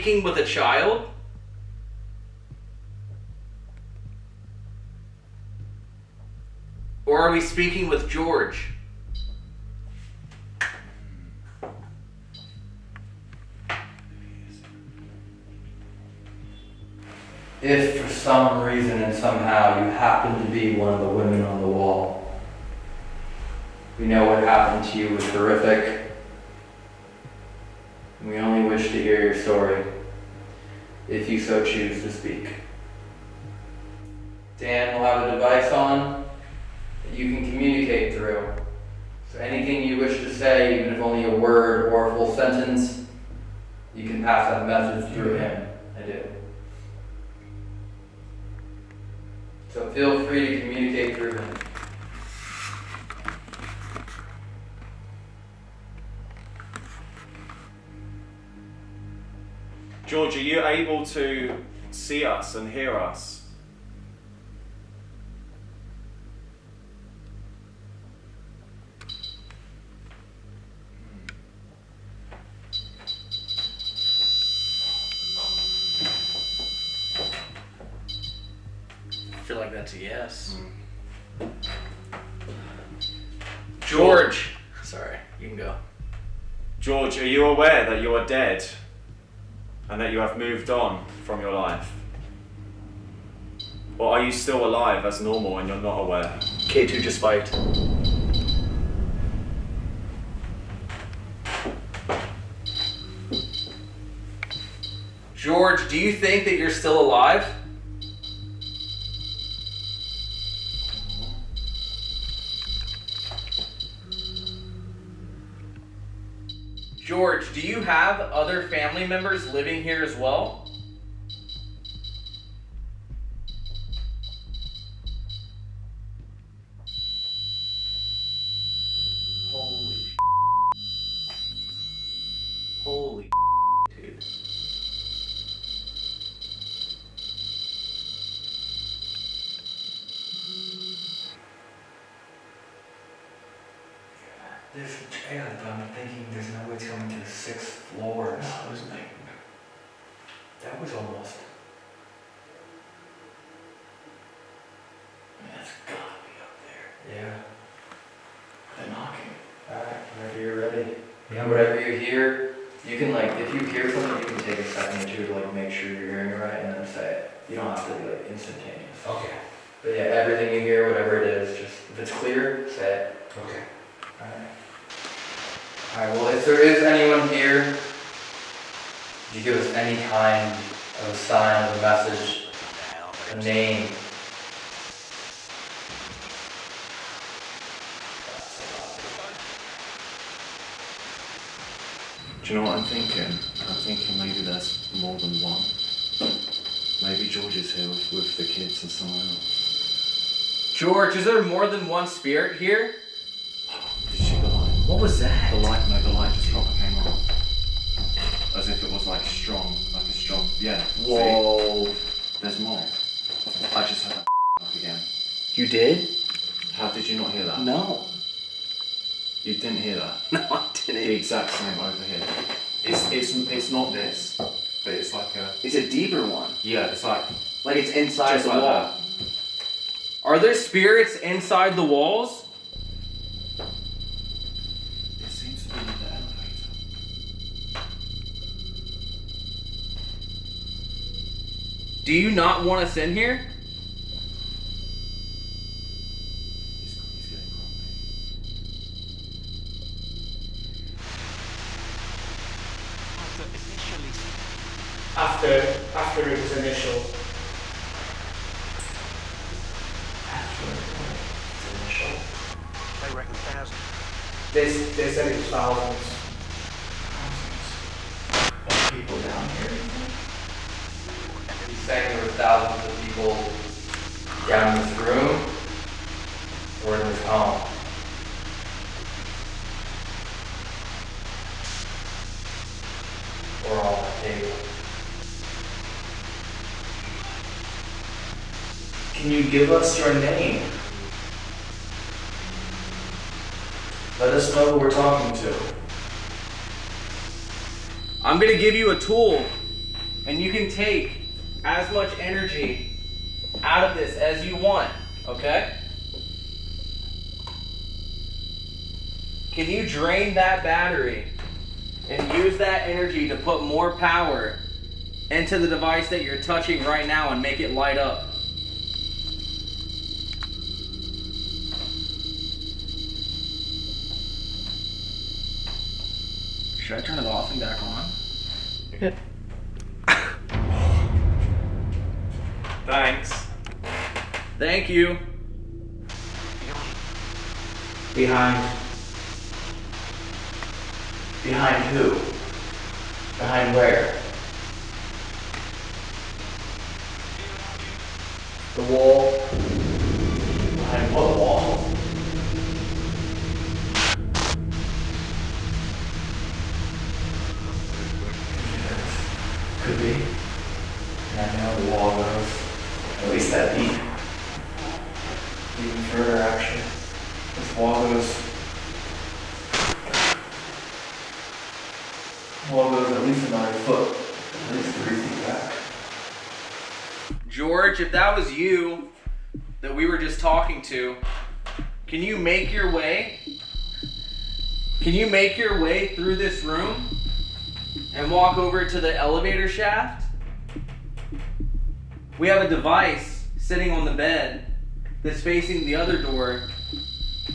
speaking with a child? Or are we speaking with George? If for some reason and somehow you happen to be one of the women on the wall, we know what happened to you was horrific. feel like that's a yes. Mm. George. Sorry, you can go. George, are you aware that you are dead and that you have moved on from your life? Or are you still alive as normal and you're not aware? K2 just fight. George, do you think that you're still alive? Have other family members living here as well? Holy Holy dude. There's a trail, but I'm thinking there's no way it's going to the sixth floor. No, isn't it? That was almost. That's gotta be up there. Yeah. They're knocking. Alright, whenever you're ready. Yeah, I'm Whatever you hear, you can like, if you hear something, you can take a second or two to like make sure you're hearing it right and then say it. You don't have to be like instantaneous. Okay. But yeah, everything you hear, whatever it is, just, if it's clear, say it. Okay. Alright. Alright, well, if there is anyone here, could you give us any kind of sign of a message, a name? Do you know what I'm thinking? I'm thinking maybe there's more than one. Maybe George is here with, with the kids and someone else. George, is there more than one spirit here? Did you see the light? What was that? The light, no, the light just proper came on. As if it was like strong, like a strong, yeah. see? Whoa. There's more. I just heard that up again. You did? How did you not hear that? No. You didn't hear that? No, I didn't. The exact same over here. It's, it's, it's not this, but it's like a, It's a deeper one. yeah, it's like, Like it's inside just the like wall. that. Are there spirits inside the walls? It seems to be in the elevator. Do you not want us in here? He's, he's getting grumpy. After, after it was They, they said it was thousands. People down here. He's saying there were thousands of people down in this room or in this home. Or on the table. Can you give us your name? Let us know who we're talking to. I'm gonna give you a tool, and you can take as much energy out of this as you want, okay? Can you drain that battery and use that energy to put more power into the device that you're touching right now and make it light up? Should I turn it off and back on? Thanks. Thank you. Behind. Behind who? Behind where? The wall. Behind what wall? Actually. This wall goes. Wall at least another foot, at least three feet back. George, if that was you that we were just talking to, can you make your way? Can you make your way through this room and walk over to the elevator shaft? We have a device sitting on the bed that's facing the other door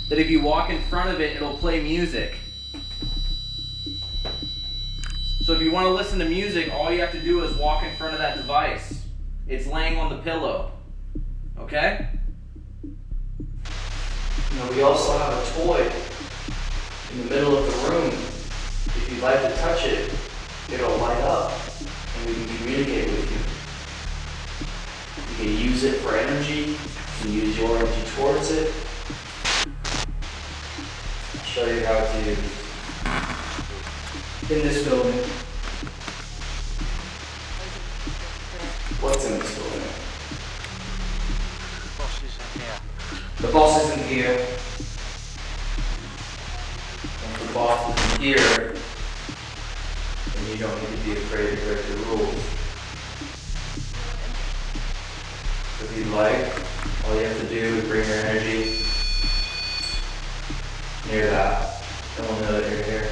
that if you walk in front of it, it'll play music. So if you want to listen to music, all you have to do is walk in front of that device. It's laying on the pillow. Okay? Know, we also have a toy in the middle of the room. If you'd like to touch it, it'll light up and we can communicate with you. You can use it for energy, can use your energy towards it. I'll show you how to in this building. What's in this building? The boss isn't here. The boss isn't here. If the boss isn't here, then you don't need to be afraid to break the rules. If you'd like, all you have to do is bring your energy near that. No one know that you're here.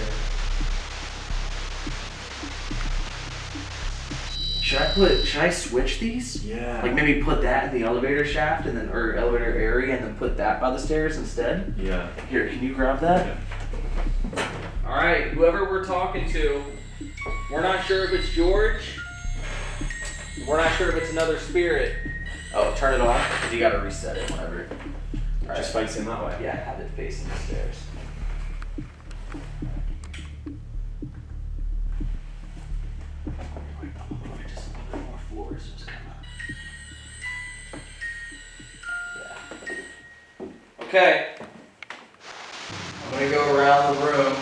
Should I put? Should I switch these? Yeah. Like maybe put that in the elevator shaft and then or elevator area and then put that by the stairs instead. Yeah. Here, can you grab that? All right, whoever we're talking to, we're not sure if it's George. We're not sure if it's another spirit. Oh, turn it off because you got to reset it whenever. All right. Just facing that way. Yeah, have it facing the stairs. Just a little bit more floors, just kinda- Yeah. Okay. I'm gonna go around the room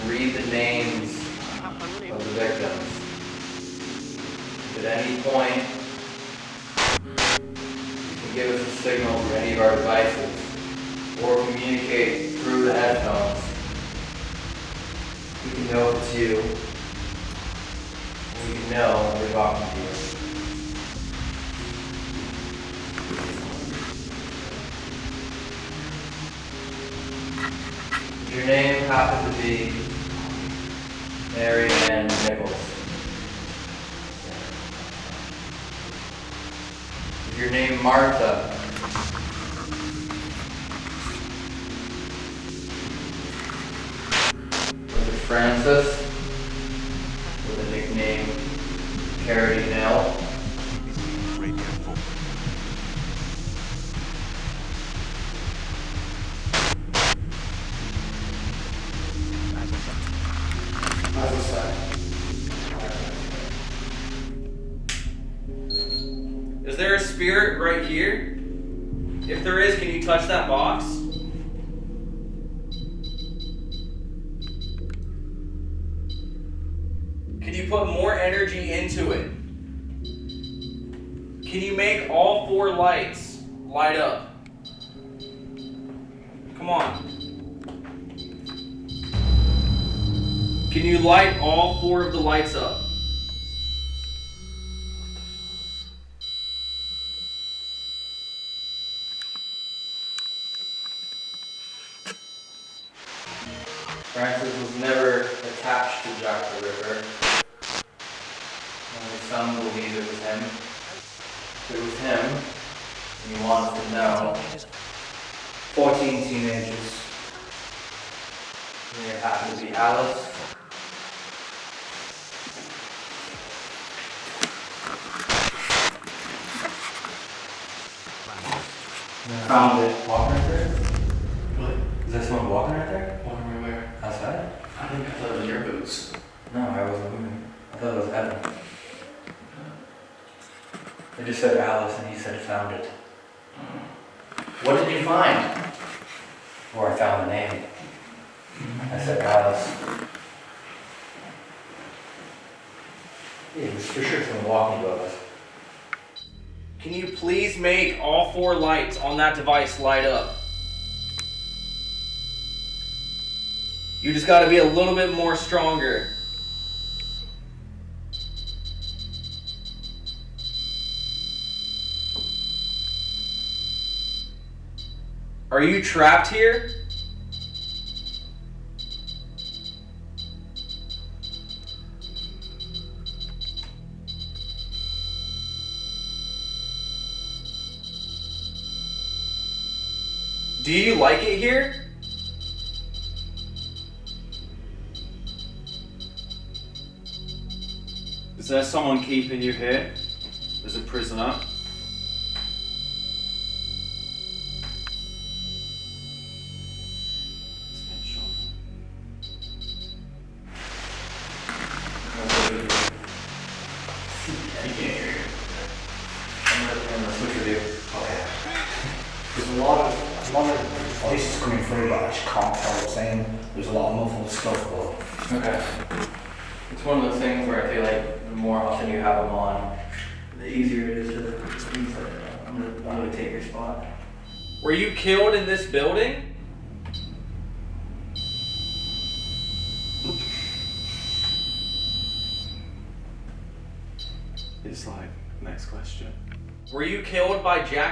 and read the names of the victims. At any point you can give us a signal through any of our devices or communicate through the headphones, we can know it's you. We can know we're talking to you. Your name happened to be Mary Ann Nichols. Your name Martha. Francis? That device light up? You just gotta be a little bit more stronger. Are you trapped here? Do you like it here? Is there someone keeping you here? As a prisoner?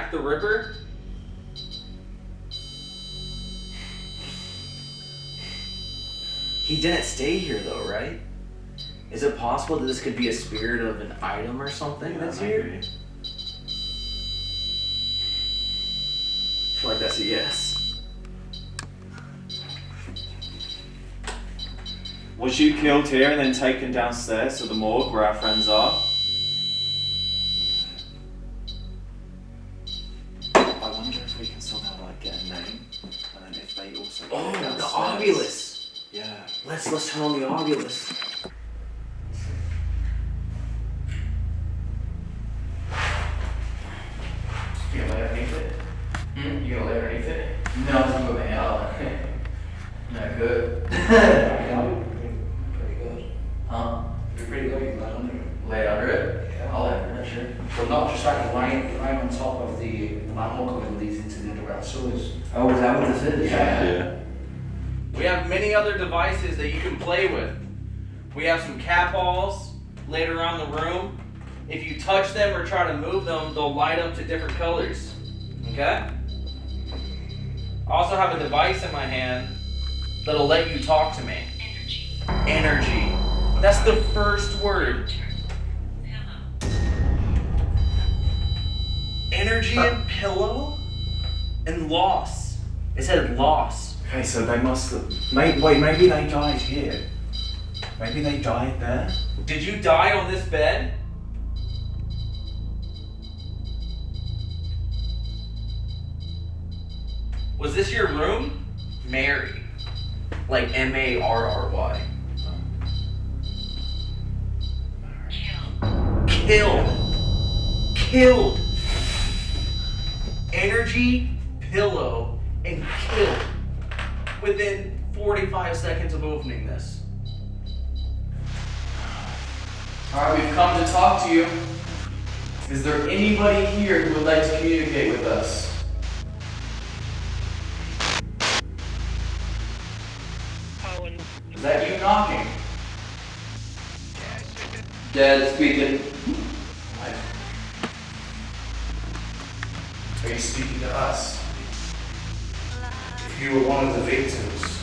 Jack the Ripper? He didn't stay here though, right? Is it possible that this could be a spirit of an item or something Yeah, that's maybe. here? I feel like that's a yes. Was you killed here and then taken downstairs to the morgue where our friends are? Let's turn to move them, they'll light up to different colors. Okay? I also have a device in my hand that'll let you talk to me. Energy. Energy. That's the first word. Energy and pillow and loss. It said loss. Okay, so they must have. Maybe, wait, maybe they died here. Maybe they died there. Did you die on this bed? Was this your room? Mary. Like M A R R Y. Killed. Killed. Energy, pillow, and killed within 45 seconds of opening this. Alright, we've come to talk to you. Is there anybody here who would like to communicate with us? You knocking? Dead speaking. Are you speaking to us? If you were one of the victims,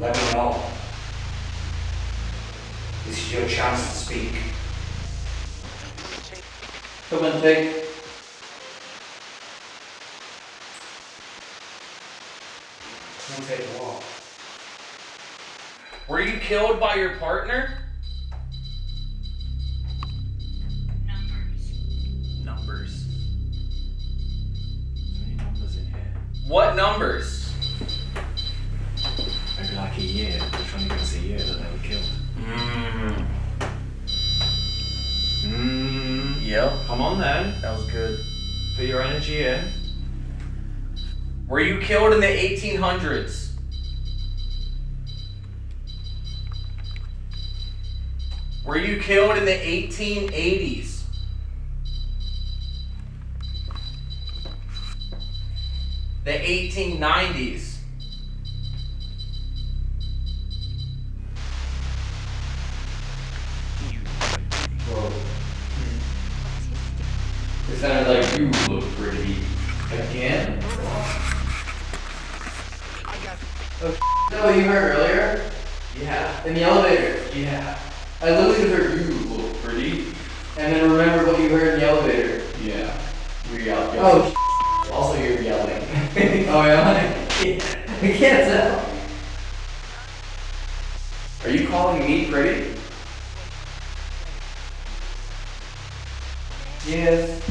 let me know. This is your chance to speak. Come and take. Come take a walk. Were you killed by your partner? Numbers. So many numbers in here. What numbers? Maybe like a year. They're trying to give us a year that they were killed. Mmm. Mmm. Yep. Come on then. That was good. Put your energy in. Were you killed in the 1800s? Were you killed in the 1880s? The 1890s? Whoa. It sounded like you look pretty. Again? Oh, no, you heard earlier? Yeah. In the elevator? Yeah. I literally heard you look pretty. And then remember what you heard in the elevator? Yeah. You were yelling. Oh, also you're yelling. oh, yeah? I can't tell. Are you calling me pretty? Yes.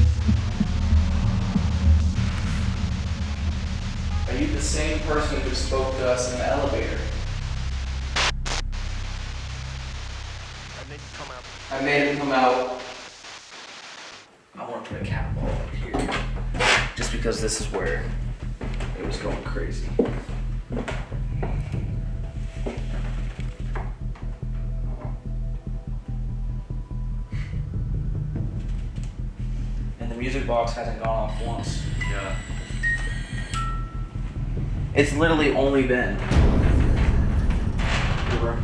Are you the same person who spoke to us in the elevator? I made him come out. I want want to put a cat ball up here. Just because this is where it was going crazy. And the music box hasn't gone off once. Yeah. It's literally only been the room.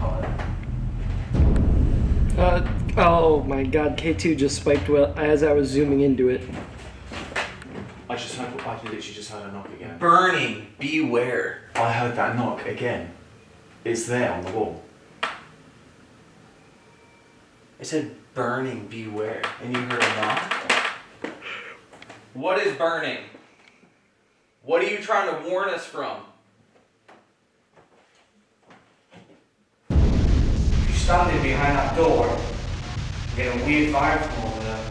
Uh, oh my god, K2 just spiked well as I was zooming into it. I just heard, I literally just heard a knock again. Burning, beware. I heard that knock again. It's there on the wall. It said burning, beware. And you heard a knock? What is burning? What are you trying to warn us from? You're standing behind that door, getting a weird vibe from over there.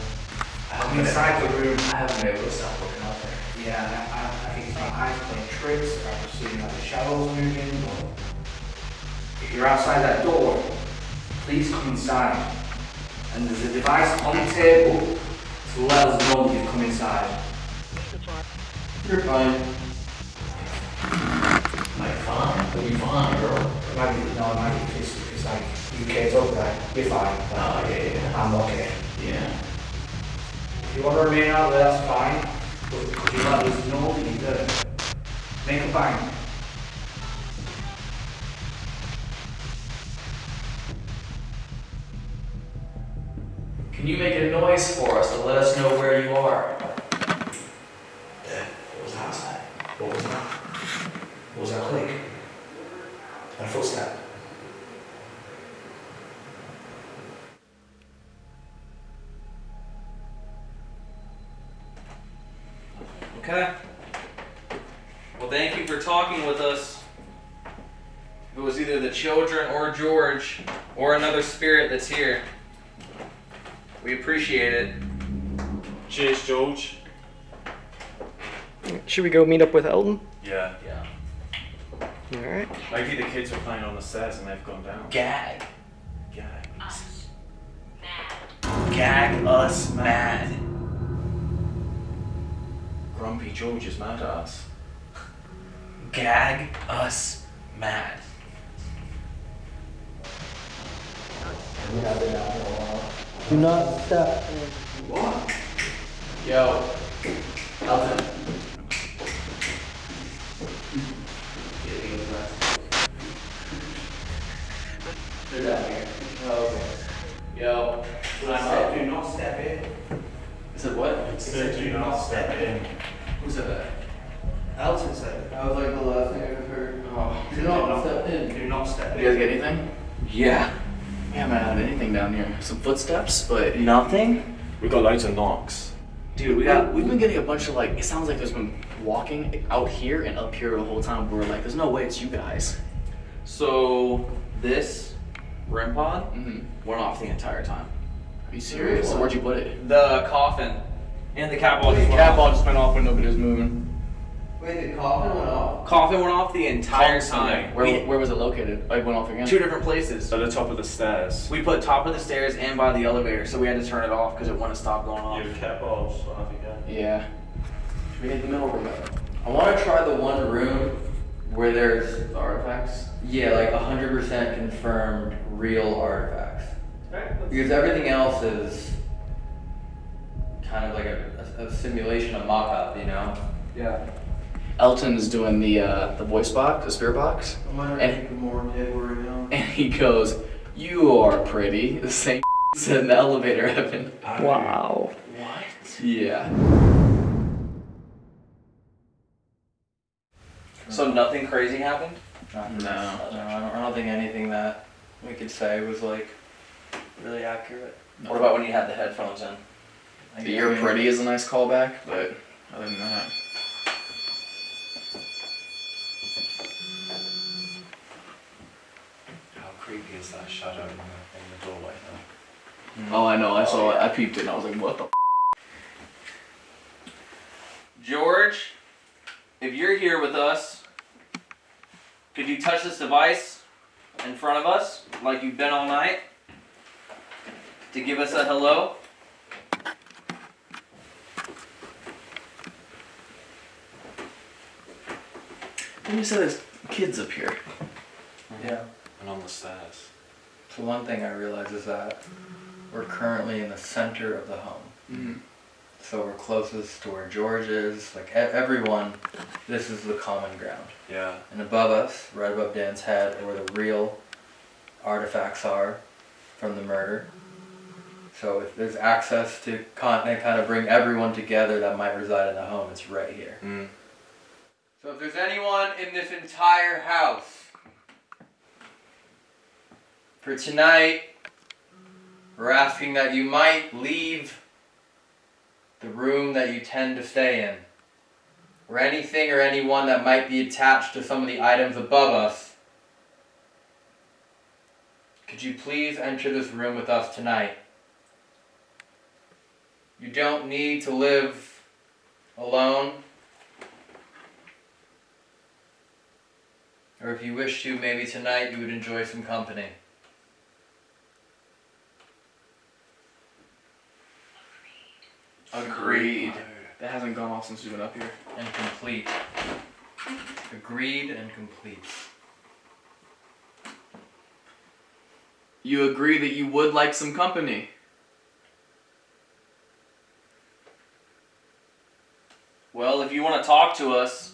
Um, I'm inside the room. I haven't been able to stop looking out there. Yeah, I, I, I think it's my eyes playing tricks, I'm seeing like the shadows moving, or if you're outside that door, please come inside. And there's a device on the table to let us know that you've come inside. You're fine. Like fine, but you fine, girl. It might be, no, it might be, it's like, you can't talk that, you're fine. Oh, yeah, yeah. I'm okay. Yeah. If you want to remain out there, that's fine, but could you let us know that you're good? Make a bang. Can you make a noise for us to let us know where you are? What was that outside? What was that? What was that click? And a footstep. Okay. Well, thank you for talking with us. It was either the children or George or another spirit that's here. We appreciate it. Cheers, George. Should we go meet up with Elton? Yeah. Yeah. Alright. Maybe the kids were playing on the stairs and they've gone down. Gag. Gag. Us. Mad. Gag us mad. Grumpy George is mad at us. Gag us mad. Do not step. Yo, Elton. They're down here. Oh, okay. Yo, what I Said, said. do not step in. Is it what? Said, do not step in. Who said that? Elton said it. That was like the last thing I heard. Oh. Do not step in. Do not step in. You guys get anything? Yeah. We haven't had anything down here. Some footsteps, but Nothing? We got lights and knocks. dude, we got we've been getting a bunch of like. It sounds like there's been walking out here and up here the whole time. We're like, there's no way it's you guys. So, this REM pod Mm-hmm. went off the entire time. Are you serious? Where'd you put it? The coffin and the cat ball just went Cat off. ball just went off when nobody was moving. Wait, the coffin went off? Coffin went off the entire Constantly. time. Where, We- where was it located? It went off again. two different places. At the top of the stairs. We put top of the stairs and by the elevator, so we had to turn it off because it wouldn't stop going off. cat balls off again. Yeah. Should we hit the middle room? I want to try the one room where there's, artifacts. yeah, like 100% confirmed real artifacts. Because everything else is kind of like a, a, a simulation, a mock up, you know? Yeah. Elton's doing the uh, the voice box, the spirit box, I wonder And- if more dead were now. and he goes, "You are pretty." The same said in the elevator, Evan. Wow. What? Yeah. So nothing crazy happened? No. No, I don't, I don't think anything that we could say was like really accurate. What about when you had the headphones in? Like, The I "You're pretty" is a nice callback, but other than that, How creepy is that shadow in the, in the doorway though? Hmm. oh, I know. I saw it. Oh, I peeped it, and I was like, "What the?" F-? George, if you're here with us, could you touch this device in front of us like you've been all night to give us a hello? You said there's kids up here. Yeah. And on the stairs. So one thing I realize is that we're currently in the center of the home. Mm-hmm. So we're closest to where George is. Like e- everyone, this is the common ground. Yeah. And above us, right above Dan's head, are where the real artifacts are from the murder. So if there's access to content, kind of bring everyone together that might reside in the home, it's right here. Mm. So if there's anyone in this entire house for tonight, we're asking that you might leave the room that you tend to stay in. Or anything or anyone that might be attached to some of the items above us. Could you please enter this room with us tonight? You don't need to live alone. Or if you wish to, maybe tonight you would enjoy some company. Agreed. That hasn't gone off since we've been up here. And complete. Agreed and complete. You agree that you would like some company. Well, if you want to talk to us,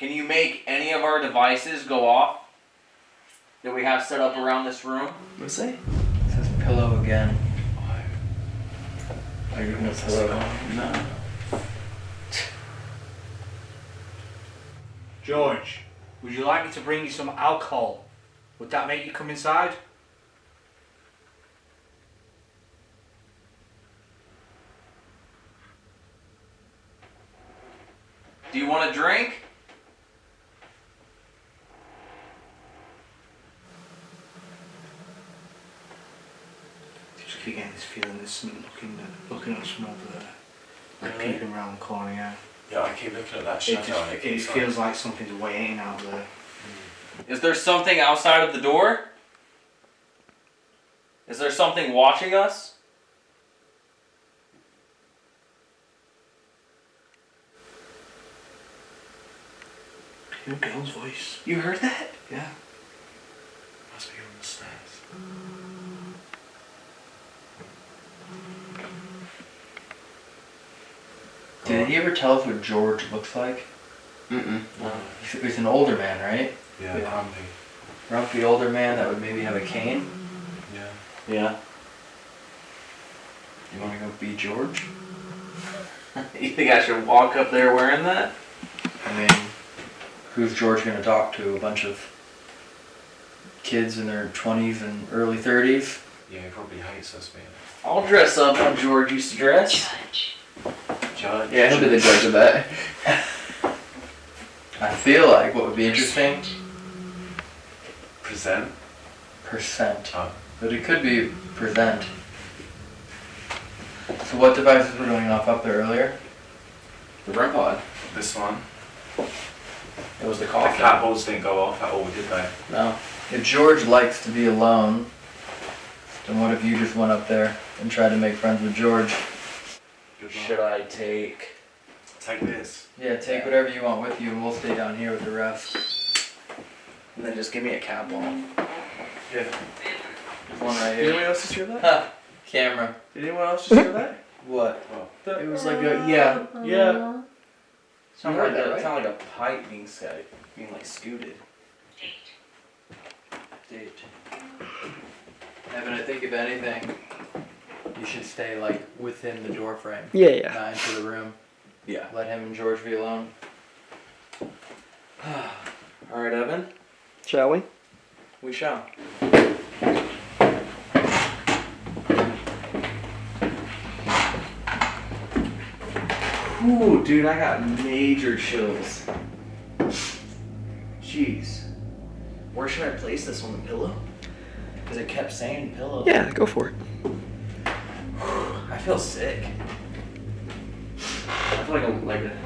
can you make any of our devices go off that we have set up around this room? What's say? It says pillow again. Are you gonna pillow? No. George, would you like me to bring you some alcohol? Would that make you come inside? Do you want a drink? Just keep getting this feeling there's something looking at, looking at us from over there. Like Really? peeping around the corner, yeah. Yeah, I keep looking at that It, shadow. just, and it, feels like something's waiting out there. Is there something outside of the door? Is there something watching us? Your girl's voice. You heard that? Yeah. Must be on the stairs. Did he ever tell us what George looks like? Mm-mm. He's, he's an older man, right? Yeah, Yeah. grumpy. Grumpy older man that would maybe have a cane. Yeah. Yeah. You want to go be George? you think I should walk up there wearing that? I mean, who's George gonna talk to? A bunch of kids in their 20s and early 30s? Yeah, he probably hates us being I'll dress up how George used to dress. Judge. Yeah, he'll be the judge of that. I feel like what would be interesting Present. percent. Oh. But it could be present. So what devices were going off up there earlier? The REM pod. This one. It was the The coffin. cat balls didn't go off at all, did they? No. If George likes to be alone, then what if you just went up there and tried to make friends with George? Good luck. Should I take? Take this. Yeah, take whatever you want with you and we'll stay down here with the rest. And then just give me a cap on. Yeah. There's one right here. Did anyone else just hear that? Ha! Camera. Did anyone else just hear that? What? Oh. It was like a yeah, yeah. Sound You heard like that, a, right? sound like a pipe being sc- being like scooted. Date. Evan, I think if anything, you should stay like within the door frame. Yeah, yeah. Not into the room. Yeah. Let him and George be alone. All right, Evan. Shall we? We shall. Ooh, dude, I got major chills. Jeez. Where should I place this on the pillow? Because it kept saying pillow. Yeah, go for it. I feel sick. I feel like a like a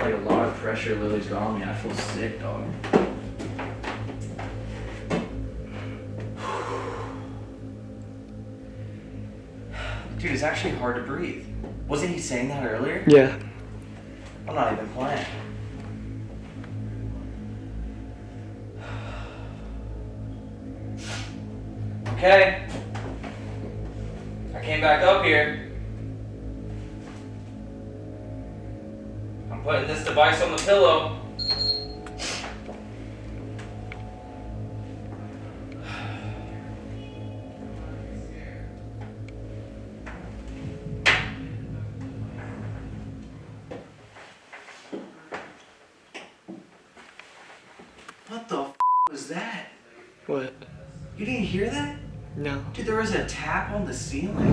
like a lot of pressure Lily's got on me. I feel sick, dog. Dude, it's actually hard to breathe. Wasn't he saying that earlier? Yeah. I'm not even playing. Okay. I came back up here. I'm putting this device on the pillow. What the was that? What? You didn't hear that? No. Dude, there was a tap on the ceiling.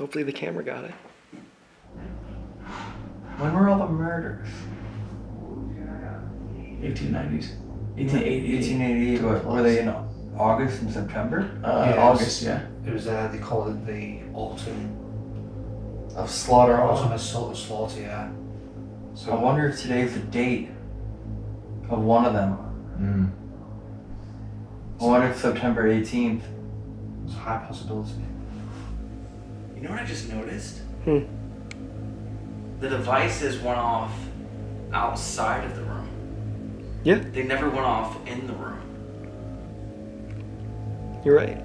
Hopefully the camera got it. When were all the murders? 1890s. 1888. 1888. What, were they in August and September? Uh, Yes. August, yeah. It was uh they called it the autumn Of slaughter. autumn assault slaughter, yeah. So I wonder if today's the date of one of them. Mm. I wonder if September 18th. It's a high possibility. You know what I just noticed? Hmm. The devices went off outside of the room. Yeah. They never went off in the room. You're right.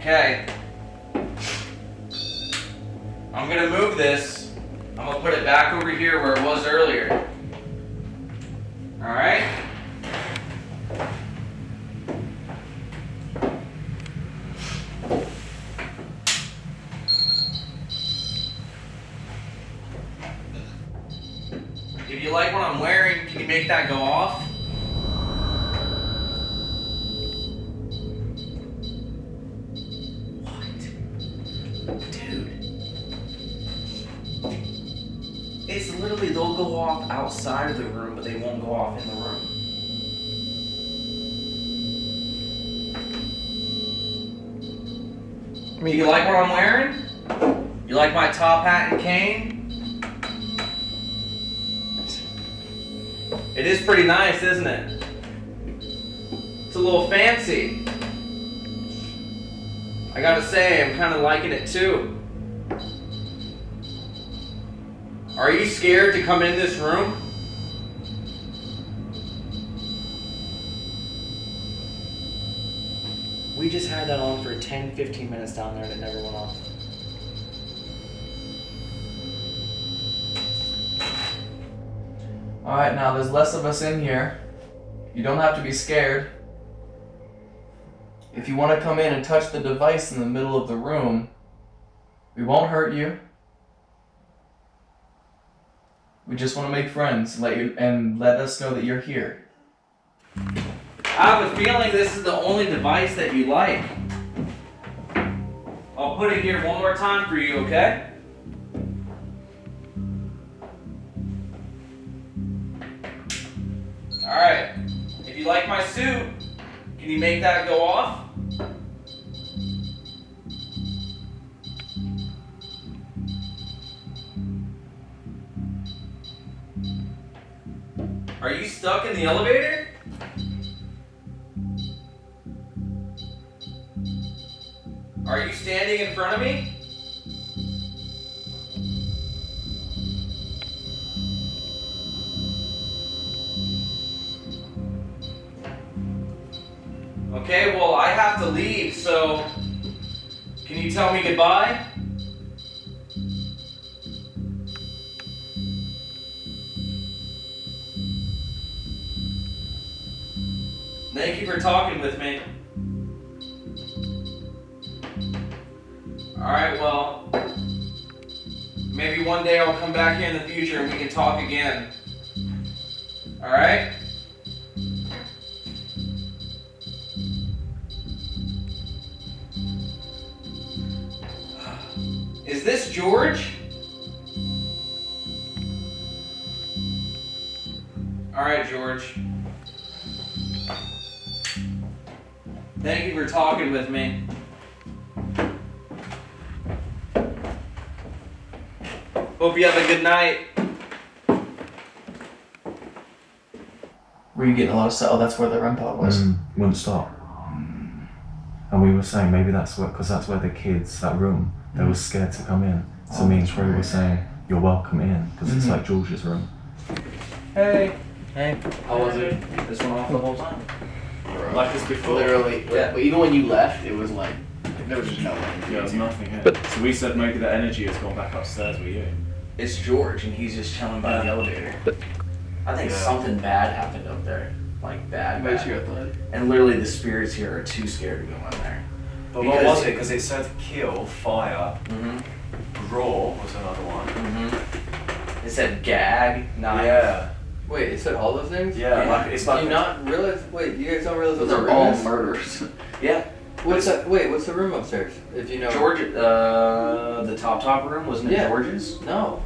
Okay. I'm gonna move this. I'm gonna put it back over here where it was earlier. Alright? Too. Are you scared to come in this room? We just had that on for 10, 15 minutes down there and it never went off. Alright, now there's less of us in here. You don't have to be scared. If you want to come in and touch the device in the middle of the room, we won't hurt you. We just want to make friends and let you and let us know that you're here. I have a feeling this is the only device that you like. I'll put it here one more time for you, okay? Alright. If you like my suit, can you make that go off? Are you stuck in the elevator? Are you standing in front of me? Okay, well, I have to leave, so can you tell me goodbye? Thank you for talking with me. Alright, well, maybe one day I'll come back here in the future and we can talk again. Alright? Is this George? Alright, George. Thank you for talking with me. Hope you have a good night. Were you getting a lot of stuff? Oh, that's where the REM pod was. Mm, wouldn't stop. And we were saying maybe that's what, because that's where the kids, that room, they were scared to come in. So Oh, me and that's Trey were saying you're welcome in because it's Mhm. like George's room. Hey. Hey. How was it? This went off the whole time. Like this before? Literally. Yeah. But even when you left, it was like there was just no Yeah, there's energy. nothing here. But- so we said maybe the energy has gone back upstairs with you. It's George, and he's just chilling by the elevator. But- I think Yeah. something bad happened up there, like bad. Makes bad. you. And literally, the spirits here are too scared to go in there. But Because- what was it? Because it said kill, fire, Mm-hmm. raw was another one. Mm-hmm. It said gag, knife. Yeah. Wait, it said all those things? Yeah, Yeah. like it's Do like you not realize? Wait, you guys don't realize what Those the are room all is? murders. yeah. What's that? Wait, what's the room upstairs? If you know. George, uh, the top top room wasn't it Yeah. George's? No.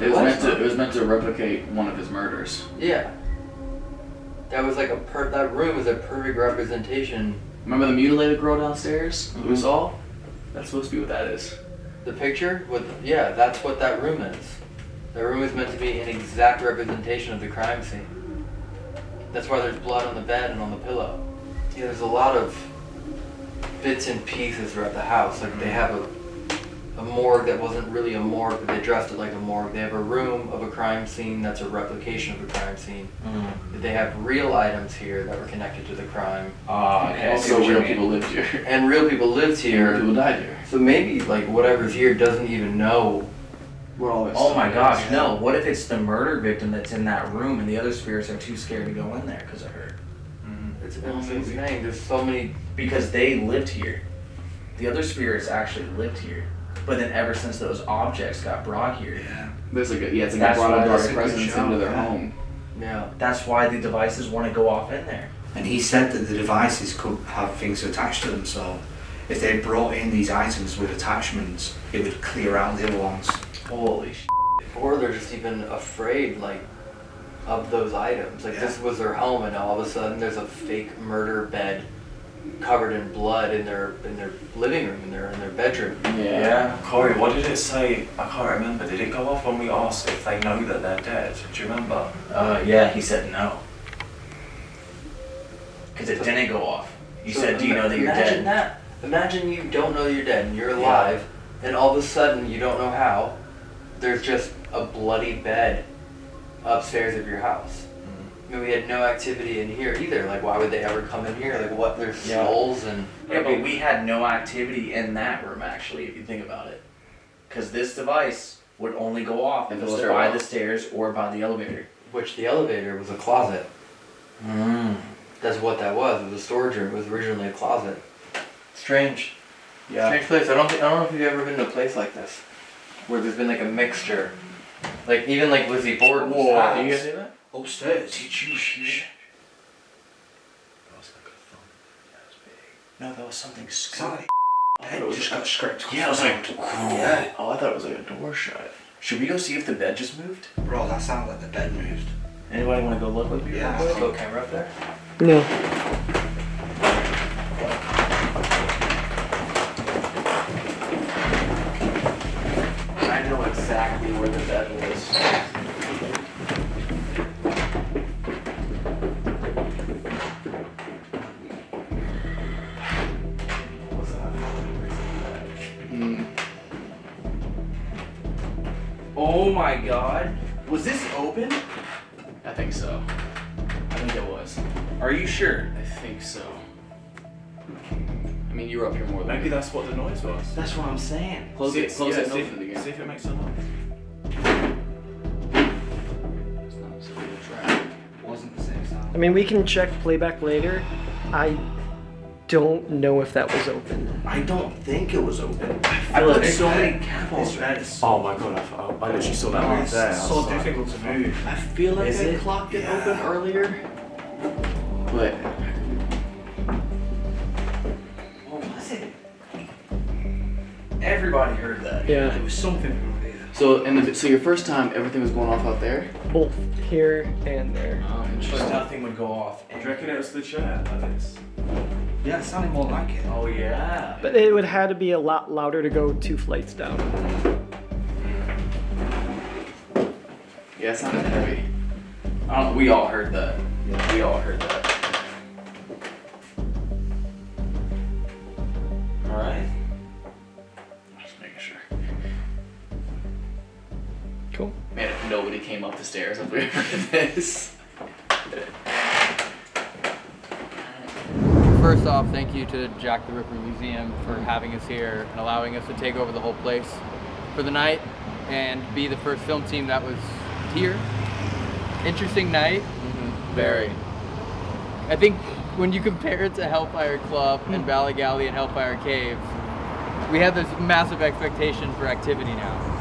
It was What? meant to. It was meant to replicate one of his murders. Yeah. That was like a per. That room is a perfect representation. Remember the mutilated girl downstairs who we saw? That's supposed to be what that is. The picture with yeah, that's what that room is. The room is meant to be an exact representation of the crime scene. That's why there's blood on the bed and on the pillow. Yeah, there's a lot of bits and pieces throughout the house. Like they have a a morgue that wasn't really a morgue, but they dressed it like a morgue. They have a room of a crime scene that's a replication of a crime scene. They have real items here that were connected to the crime. Ah, And okay. also So real people lived here. And real people lived here. Real people died here. So maybe like whatever's here doesn't even know Where all Oh my gosh, no. What if it's the murder victim that's in that room and the other spirits are too scared to go in there because of her? Mm-hmm. It's insane. There's so many. Because they lived here. The other spirits actually lived here. But then ever since those objects got brought here. Yeah. There's like a, yeah, it's like That's a brought a dark that's a good presence show, into their yeah. home. Yeah. That's why the devices want to go off in there. And he said that the devices could have things attached to them, so if they brought in these items with attachments, it would clear out the other ones. Holy sh! Or they're just even afraid like of those items. Like this was their home, and all of a sudden there's a fake murder bed covered in blood in their in their living room, in their in their bedroom. Yeah. Corey, what did it say? I can't remember. Did it go off when we asked if they know that they're dead? Do you remember? Uh, yeah, he said no. Because it didn't go off. He So said, Do you know that you're imagine dead? that. Imagine you don't know you're dead and you're alive, and all of a sudden you don't know how. There's just a bloody bed upstairs of your house. Mm-hmm. I mean, we had no activity in here either. Like, why would they ever come in here? Like, what? There's Yeah. skulls and. Yeah, but we had no activity in that room actually, if you think about it. Because this device would only go off if it was stairwell. by the stairs or by the elevator. Which the elevator was a closet. Mm. That's what that was. It was a storage room. It was originally a closet. Strange. Yeah. Strange place. I don't. Think, I don't know if you've ever been to a place like this, where there's been like a mixture, like even like Lizzie Borden's Whoa. house. Do you guys hear that? Upstairs, did you shh? No, that was something Sorry. Head just got scraped. Yeah, I was like, Yeah. Oh, I thought it was like a door shut. Should we go see if the bed just moved? Bro, that sounded like the bed moved. Anybody want to go look with me? Yeah. real quick? Go camera up there. No. If, again. see if it makes a noise. It's not so good to try. Wasn't the same sound. I mean, we can check playback later. I don't know if that was open. I don't think it was open. I feel put like so it- many catapults. Oh my god, I, I, I literally saw that Oh, move it's was so like, difficult to move. I feel like Is I it? clocked it Yeah. open earlier. But Everybody heard that. Yeah, It was something over here. so in the so your first time everything was going off out there. both here and there. Oh, But interesting. nothing would go off. Do you reckon it was the chair like this? Yeah, it sounded more like it. Oh yeah. But it would have to be a lot louder to go two flights down. Yeah, it sounded heavy. I don't, we all heard that. We all heard that. Alright. Just making sure. came up the stairs if we ever did this. First off, thank you to Jack the Ripper Museum for having us here and allowing us to take over the whole place for the night and be the first film team that was here. Interesting night. Mm-hmm. Very. I think when you compare it to Hellfire Club and hmm. Valley Galley and Hellfire Caves, we have this massive expectation for activity now.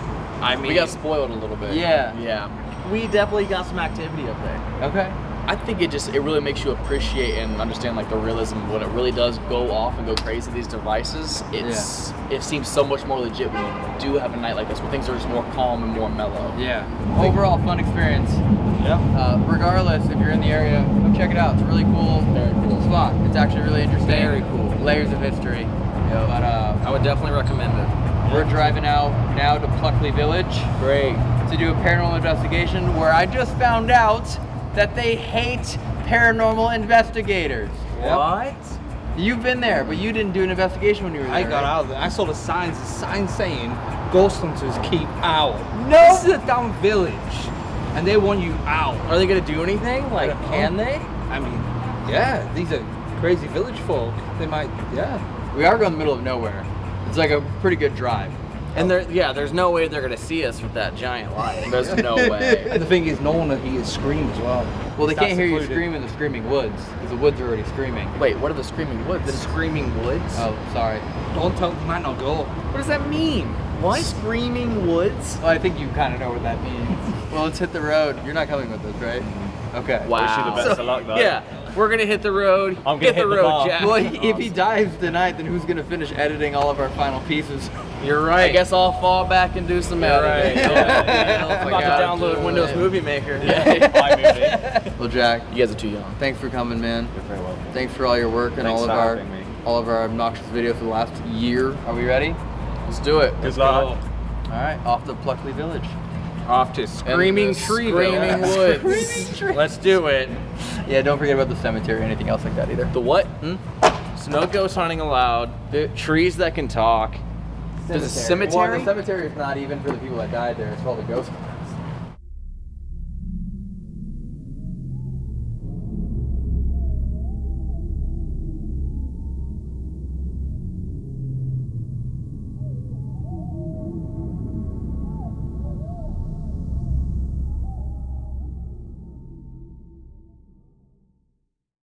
I mean, We got spoiled a little bit. Yeah. yeah, we definitely got some activity up there. Okay. I think it just it really makes you appreciate and understand like the realism when it really does go off and go crazy these devices. It's it seems so much more legit when you do have a night like this where things are just more calm and more mellow. Yeah. Overall fun experience. Yep. Uh, regardless, if you're in the area, come check it out. It's a really cool, Very cool. spot. It's actually really interesting. Very cool. Layers of history. But uh, I would definitely recommend it. We're driving out now to Pluckley Village Great. to do a paranormal investigation where I just found out that they hate paranormal investigators. What? You've been there, but you didn't do an investigation when you were there. I got right? out of there. I saw the signs. The sign saying ghost hunters keep out. No! This is a down village, and they want you out. Are they gonna do anything? Like, can they? I mean, yeah, these are crazy village folk. They might, yeah. We are going in the middle of nowhere. It's like a pretty good drive. And there, yeah, there's no way they're gonna see us with that giant light. There's no way. And the thing is, no one will hear scream as well. Well, they That's can't hear you secluded. scream in the screaming woods because the woods are already screaming. Wait, what are the screaming woods? The screaming woods? Oh, sorry. Don't tell them, you might not go. What does that mean? What? Screaming woods? Well, I think you kind of know what that means. well, let's hit the road. You're not coming with us, right? Mm-hmm. Okay. Wow. best of luck, though. Yeah, we're gonna hit the road. I'm gonna hit, hit the the road, bar. Jack. Well, if he dies tonight, then who's gonna finish editing all of our final pieces? You're right. I guess I'll fall back and do some You're editing. right, yeah. Oh I'm about to download Windows Movie Maker. Yeah. Well, Jack, You guys are too young. thanks for coming, man. You're very welcome. Thanks for all your work and Thanks all of our me. all of our obnoxious videos for the last year. Are we ready? Let's do it. Good luck. All right, off to Pluckley Village. Off to Screaming the tree, Screaming woods. Let's do it. Yeah, don't forget about the cemetery or anything else like that either. The what? Hmm? So no ghost hunting allowed. The trees that can talk. There's a cemetery? Well, the cemetery is not even for the people that died there. It's for all the ghosts.